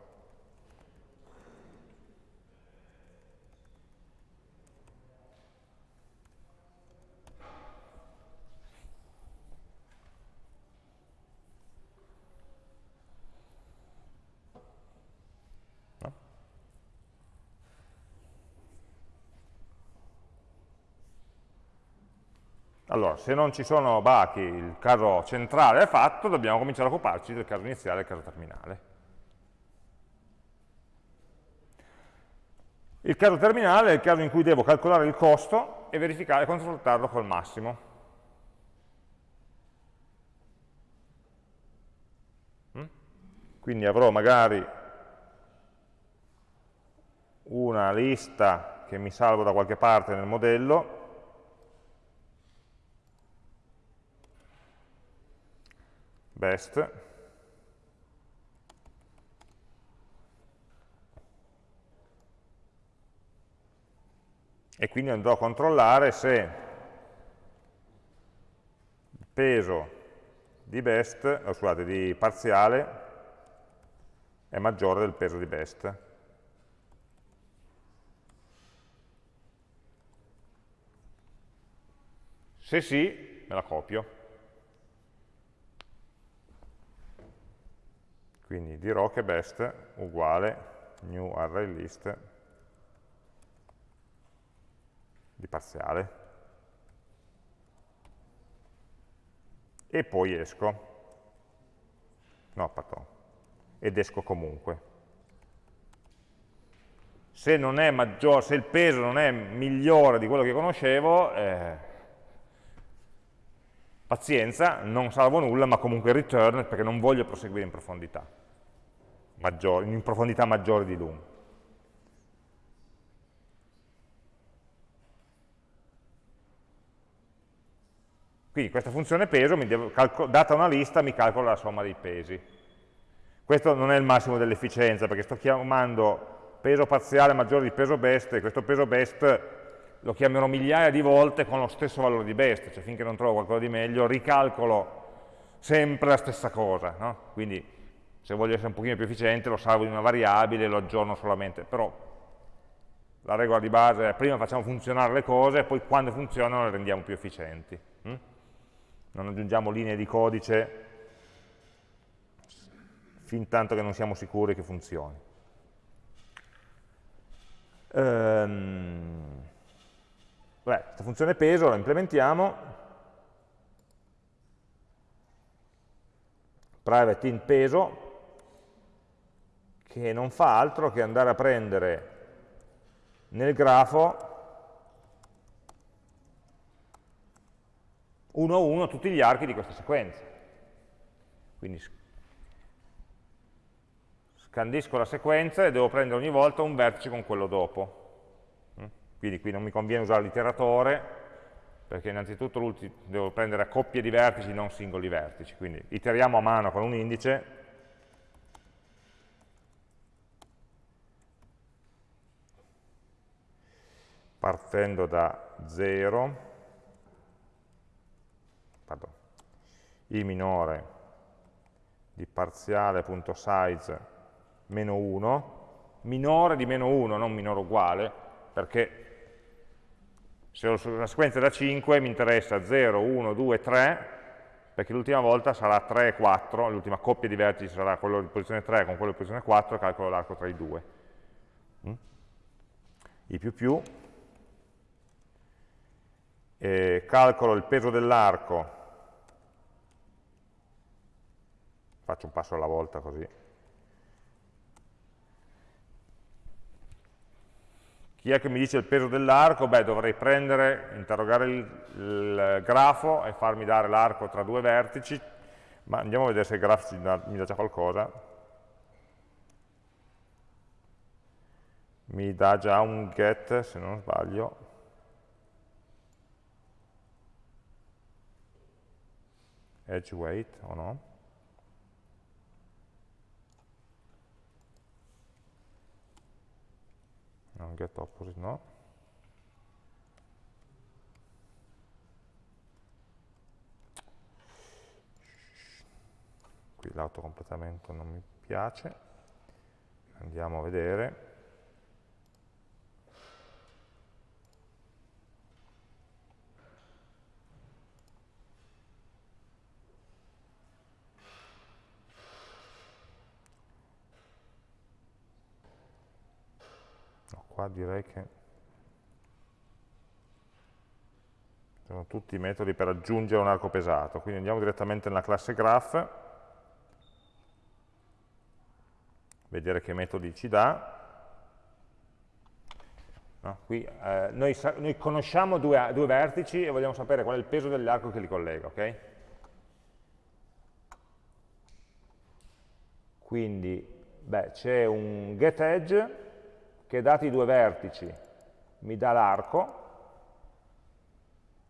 Allora, se non ci sono bachi, il caso centrale è fatto, dobbiamo cominciare a occuparci del caso iniziale e del caso terminale. Il caso terminale è il caso in cui devo calcolare il costo e verificare e confrontarlo col massimo. Mm? Quindi avrò magari una lista che mi salvo da qualche parte nel modello, best e quindi andrò a controllare se il peso di best, oh, scusate, di parziale è maggiore del peso di best. Se sì, me la copio. Quindi dirò che best uguale new array list di parziale. E poi esco. No, pardon. Ed esco comunque. Se, maggiore, se il peso non è migliore di quello che conoscevo, eh, Pazienza, non salvo nulla, ma comunque return perché non voglio proseguire in profondità, maggiore, in profondità maggiore di l'un. Quindi questa funzione peso, data una lista, mi calcola la somma dei pesi. Questo non è il massimo dell'efficienza, perché sto chiamando peso parziale maggiore di peso best, e questo peso best lo chiamerò migliaia di volte con lo stesso valore di best, cioè finché non trovo qualcosa di meglio, ricalcolo sempre la stessa cosa, no? quindi se voglio essere un pochino più efficiente lo salvo in una variabile, lo aggiorno solamente, però la regola di base è prima facciamo funzionare le cose e poi quando funzionano le rendiamo più efficienti. Hm? Non aggiungiamo linee di codice fin tanto che non siamo sicuri che funzioni. Ehm, beh, questa funzione peso la implementiamo, private int peso, che non fa altro che andare a prendere nel grafo uno a uno tutti gli archi di questa sequenza. Quindi scandisco la sequenza e devo prendere ogni volta un vertice con quello dopo. Quindi qui non mi conviene usare l'iteratore, perché innanzitutto devo prendere coppie di vertici, non singoli vertici. Quindi iteriamo a mano con un indice, partendo da 0, pardon, i minore di parziale.size meno 1, minore di meno 1, non minore uguale, perché se ho una sequenza da 5 mi interessa 0, 1, 2, 3, perché l'ultima volta sarà 3 e 4, l'ultima coppia di vertici sarà quello di posizione 3 con quello di posizione 4, calcolo l'arco tra i due. Mm? I più più, e calcolo il peso dell'arco, faccio un passo alla volta così, Chi è che mi dice il peso dell'arco? Beh, dovrei prendere, interrogare il, il grafo e farmi dare l'arco tra due vertici, ma andiamo a vedere se il grafo mi dà già qualcosa. Mi dà già un get, se non sbaglio. Edge weight o no? No, get opposite no. Qui l'autocompletamento non mi piace. Andiamo a vedere qua direi che sono tutti i metodi per aggiungere un arco pesato, quindi andiamo direttamente nella classe graph, vedere che metodi ci dà. No, qui, eh, noi, noi, conosciamo due, due, vertici e vogliamo sapere qual è il peso dell'arco che li collega, ok? Quindi, c'è un getEdge che dati i due vertici mi dà l'arco,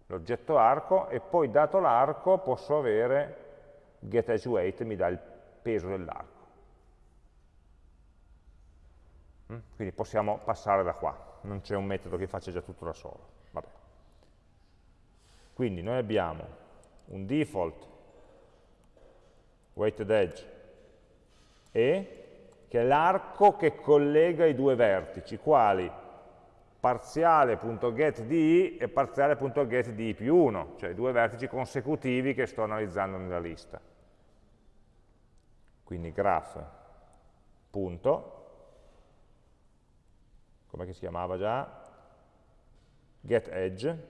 l'oggetto arco, e poi dato l'arco posso avere getEdgeWeight, mi dà il peso dell'arco. Mm? Quindi possiamo passare da qua, non c'è un metodo che faccia già tutto da solo. Vabbè. Quindi noi abbiamo un default weighted edge e che è l'arco che collega i due vertici, quali parziale.getDi e parziale.getDi più 1, cioè i due vertici consecutivi che sto analizzando nella lista. Quindi graph, punto, come si chiamava già? getEdge,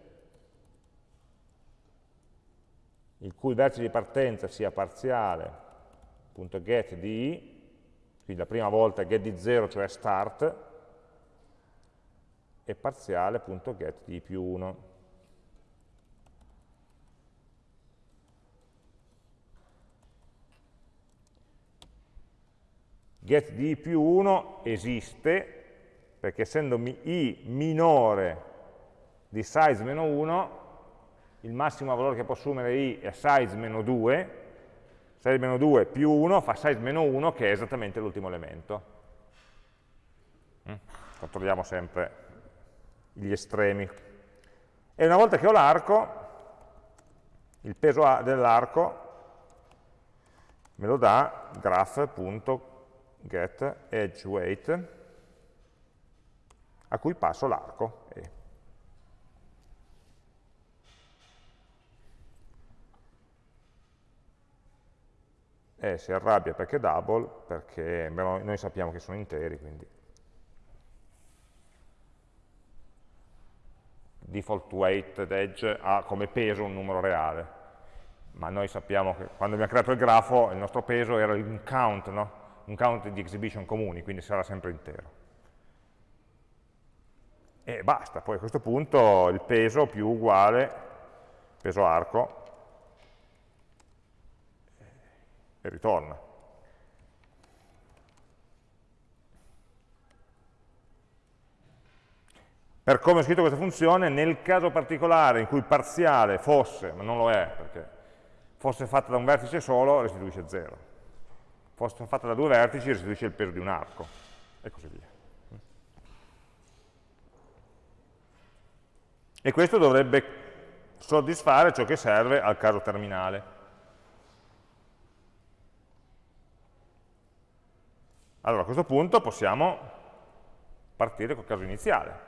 il cui vertice di partenza sia parziale.getDi quindi la prima volta get di 0, cioè start, e parziale.get di più 1. Get di più 1 esiste perché essendo i minore di size meno 1, il massimo valore che può assumere i è size meno 2, size meno 2 più 1 fa size meno 1 che è esattamente l'ultimo elemento. Mm? Controlliamo sempre gli estremi. E una volta che ho l'arco, il peso dell'arco me lo dà graph.getEdgeWeight a cui passo l'arco E. E si arrabbia perché double, perché noi sappiamo che sono interi, quindi default weight edge ha come peso un numero reale, ma noi sappiamo che quando abbiamo creato il grafo il nostro peso era un count, no? un count di exhibition comuni, quindi sarà sempre intero. E basta, poi a questo punto il peso più uguale, peso arco, e ritorna. Per come ho scritto questa funzione, nel caso particolare in cui parziale fosse, ma non lo è perché fosse fatta da un vertice solo, restituisce 0. Fosse fatta da due vertici, restituisce il peso di un arco, e così via. E questo dovrebbe soddisfare ciò che serve al caso terminale. Allora a questo punto possiamo partire col caso iniziale.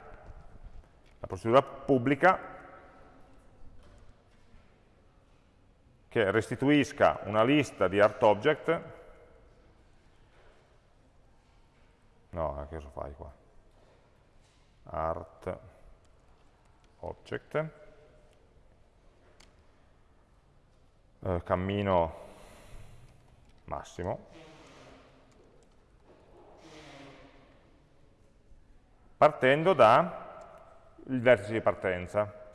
La procedura pubblica che restituisca una lista di ArtObject no, che cosa fai qua? ArtObject eh, cammino massimo partendo da il vertice di partenza.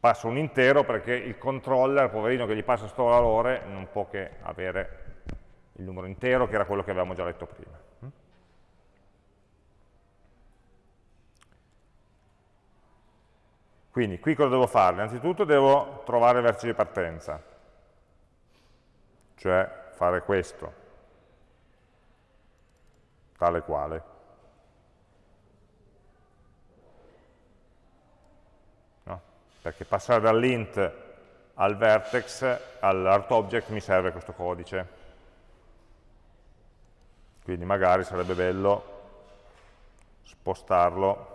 Passo un intero perché il controller, poverino che gli passa sto valore, non può che avere il numero intero che era quello che avevamo già letto prima. Quindi qui cosa devo fare? Innanzitutto devo trovare il vertice di partenza, cioè fare questo tale quale. No? Perché passare dall'int al vertex, all'artObject, mi serve questo codice. Quindi magari sarebbe bello spostarlo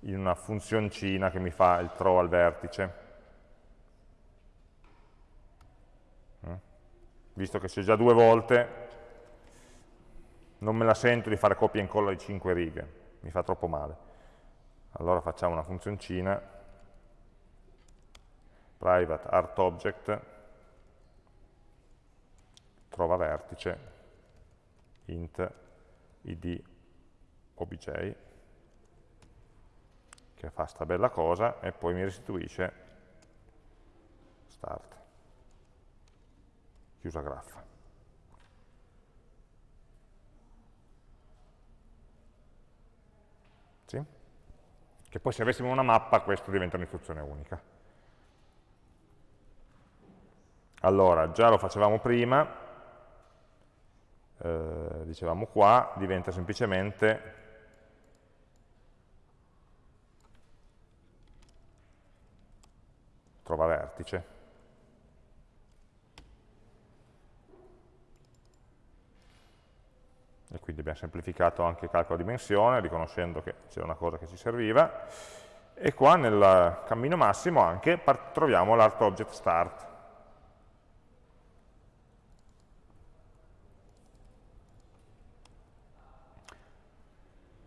in una funzioncina che mi fa il throw al vertice. Mm? Visto che c'è già due volte, non me la sento di fare copia e incolla di 5 righe, mi fa troppo male. Allora facciamo una funzioncina, private art object, trova vertice, int id obj, che fa sta bella cosa, e poi mi restituisce. Start, chiusa graffa. Sì? Che poi se avessimo una mappa questo diventa un'istruzione unica. Allora, già lo facevamo prima, eh, dicevamo qua, diventa semplicemente trova vertice. E quindi abbiamo semplificato anche il calcolo di dimensione, riconoscendo che c'era una cosa che ci serviva, e qua nel cammino massimo anche troviamo l'art object start.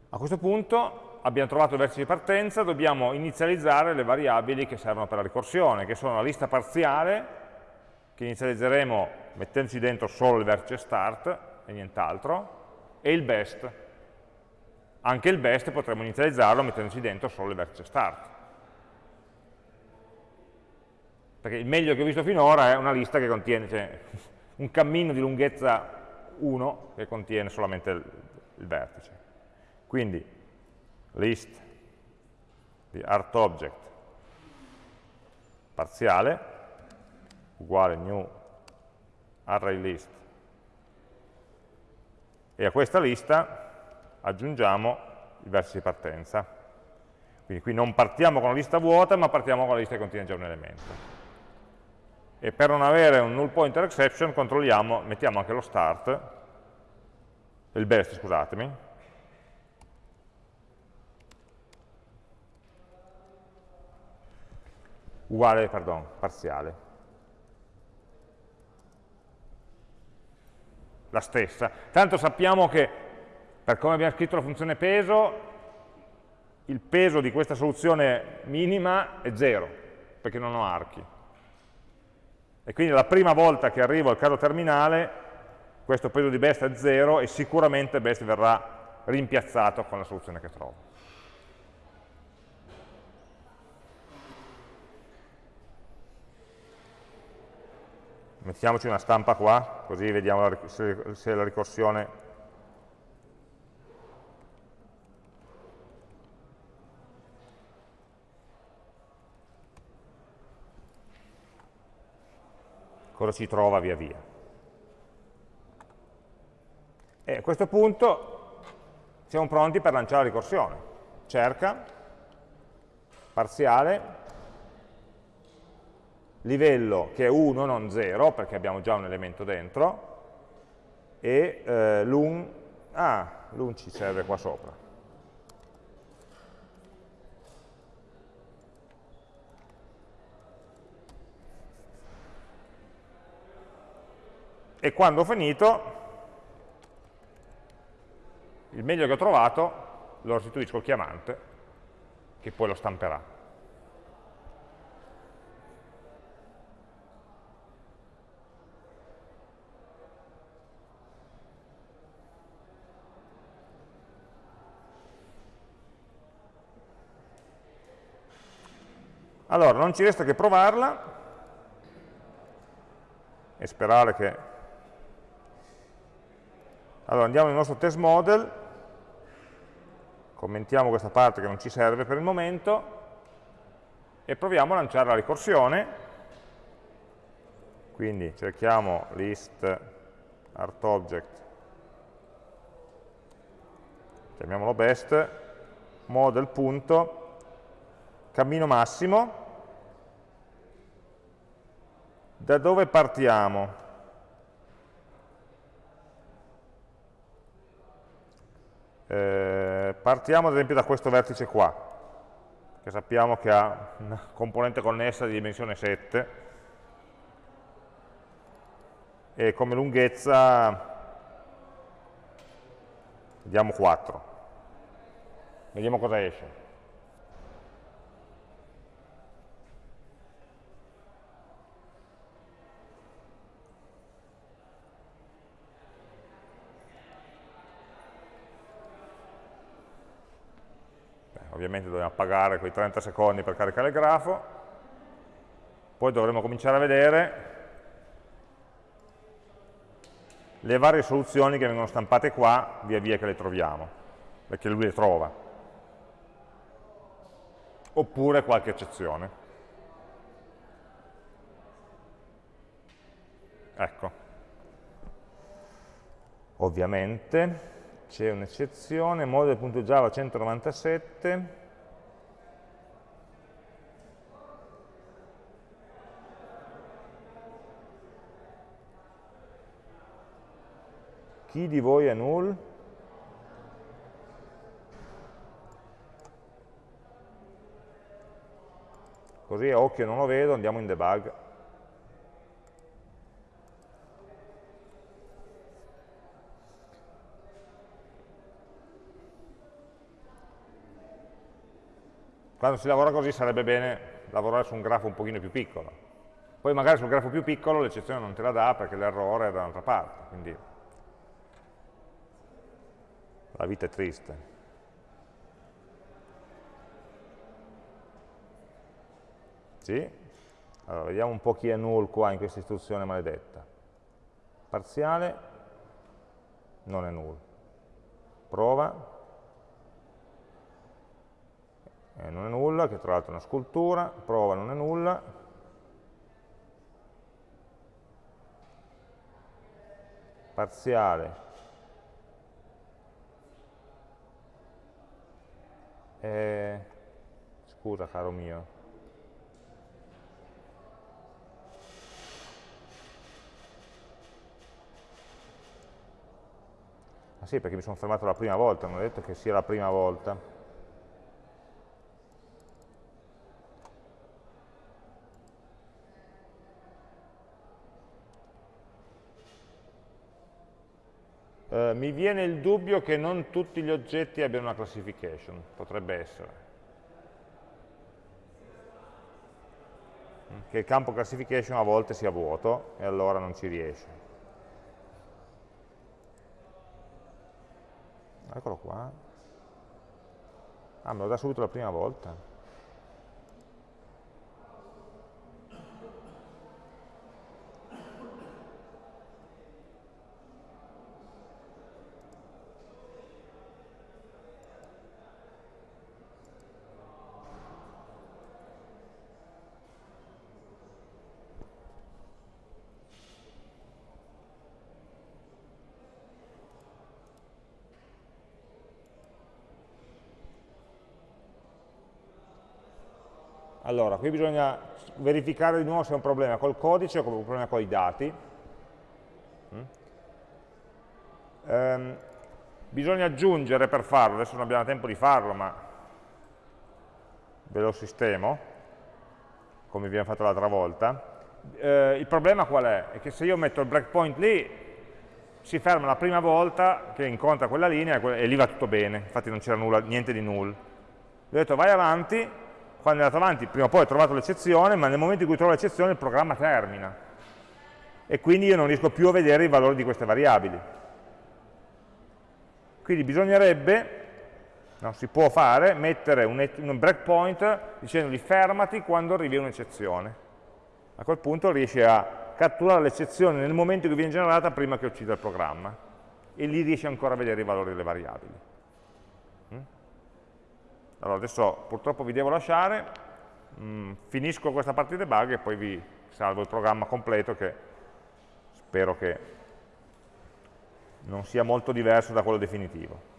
A questo punto abbiamo trovato il vertice di partenza, dobbiamo inizializzare le variabili che servono per la ricorsione, che sono la lista parziale, che inizializzeremo mettendoci dentro solo il vertice start e nient'altro, e il best. Anche il best potremmo inizializzarlo mettendoci dentro solo il vertice start. Perché il meglio che ho visto finora è una lista che contiene cioè, un cammino di lunghezza 1 che contiene solamente il, il vertice. Quindi list di artObject parziale uguale new array list e a questa lista aggiungiamo il vertice di partenza. Quindi qui non partiamo con la lista vuota, ma partiamo con la lista che contiene già un elemento. E per non avere un null pointer exception, controlliamo, mettiamo anche lo start, il best, scusatemi, uguale, pardon, parziale. La stessa. Tanto sappiamo che, per come abbiamo scritto la funzione peso, il peso di questa soluzione minima è 0, perché non ho archi. E quindi la prima volta che arrivo al caso terminale, questo peso di best è 0 e sicuramente best verrà rimpiazzato con la soluzione che trovo. Mettiamoci una stampa qua, così vediamo se la ricorsione cosa ci trova via via. E a questo punto siamo pronti per lanciare la ricorsione. Cerca, parziale, livello che è 1, non 0, perché abbiamo già un elemento dentro, e eh, l'un, ah, l'un ci serve qua sopra. e quando ho finito il meglio che ho trovato lo restituisco al chiamante che poi lo stamperà. Allora, non ci resta che provarla e sperare che allora andiamo nel nostro test model, commentiamo questa parte che non ci serve per il momento e proviamo a lanciare la ricorsione. Quindi cerchiamo list artObject, chiamiamolo best, model punto, cammino massimo, da dove partiamo? Eh, partiamo ad esempio da questo vertice qua, che sappiamo che ha una componente connessa di dimensione 7 e come lunghezza vediamo 4. Vediamo cosa esce. Ovviamente dobbiamo pagare quei 30 secondi per caricare il grafo, poi dovremo cominciare a vedere le varie soluzioni che vengono stampate qua via via che le troviamo, perché lui le trova, oppure qualche eccezione. Ecco, ovviamente c'è un'eccezione, model.java 197, chi di voi è null? Così a occhio non lo vedo, andiamo in debug. Quando si lavora così sarebbe bene lavorare su un grafo un pochino più piccolo. Poi magari sul grafo più piccolo l'eccezione non te la dà perché l'errore è da un'altra parte. Quindi la vita è triste. Sì? Allora, vediamo un po' chi è null qua in questa istruzione maledetta. Parziale non è null. Prova eh, non è nulla, che tra l'altro è una scultura, prova non è nulla, parziale eh, scusa caro mio. Ah sì, perché mi sono fermato la prima volta, non ho detto che sia la prima volta. Mi viene il dubbio che non tutti gli oggetti abbiano una classification, potrebbe essere. Che il campo classification a volte sia vuoto e allora non ci riesce. eccolo qua ah me lo dà subito la prima volta Allora, qui bisogna verificare di nuovo se è un problema col codice o un problema con i dati. Mm? Ehm, bisogna aggiungere per farlo, adesso non abbiamo tempo di farlo, ma ve lo sistemo, come abbiamo fatto l'altra volta. Eh, il problema qual è? È che se io metto il breakpoint lì, si ferma la prima volta che incontra quella linea e lì va tutto bene, infatti non c'era niente di null. Vi ho detto vai avanti, quando è andato avanti prima o poi ho trovato l'eccezione, ma nel momento in cui trovo l'eccezione il programma termina e quindi io non riesco più a vedere i valori di queste variabili. Quindi bisognerebbe, no, si può fare, mettere un, un breakpoint dicendogli fermati quando arrivi un'eccezione. A quel punto riesce a catturare l'eccezione nel momento in cui viene generata prima che uccida il programma e lì riesce ancora a vedere i valori delle variabili. Allora adesso purtroppo vi devo lasciare, mm, finisco questa parte di debug e poi vi salvo il programma completo che spero che non sia molto diverso da quello definitivo.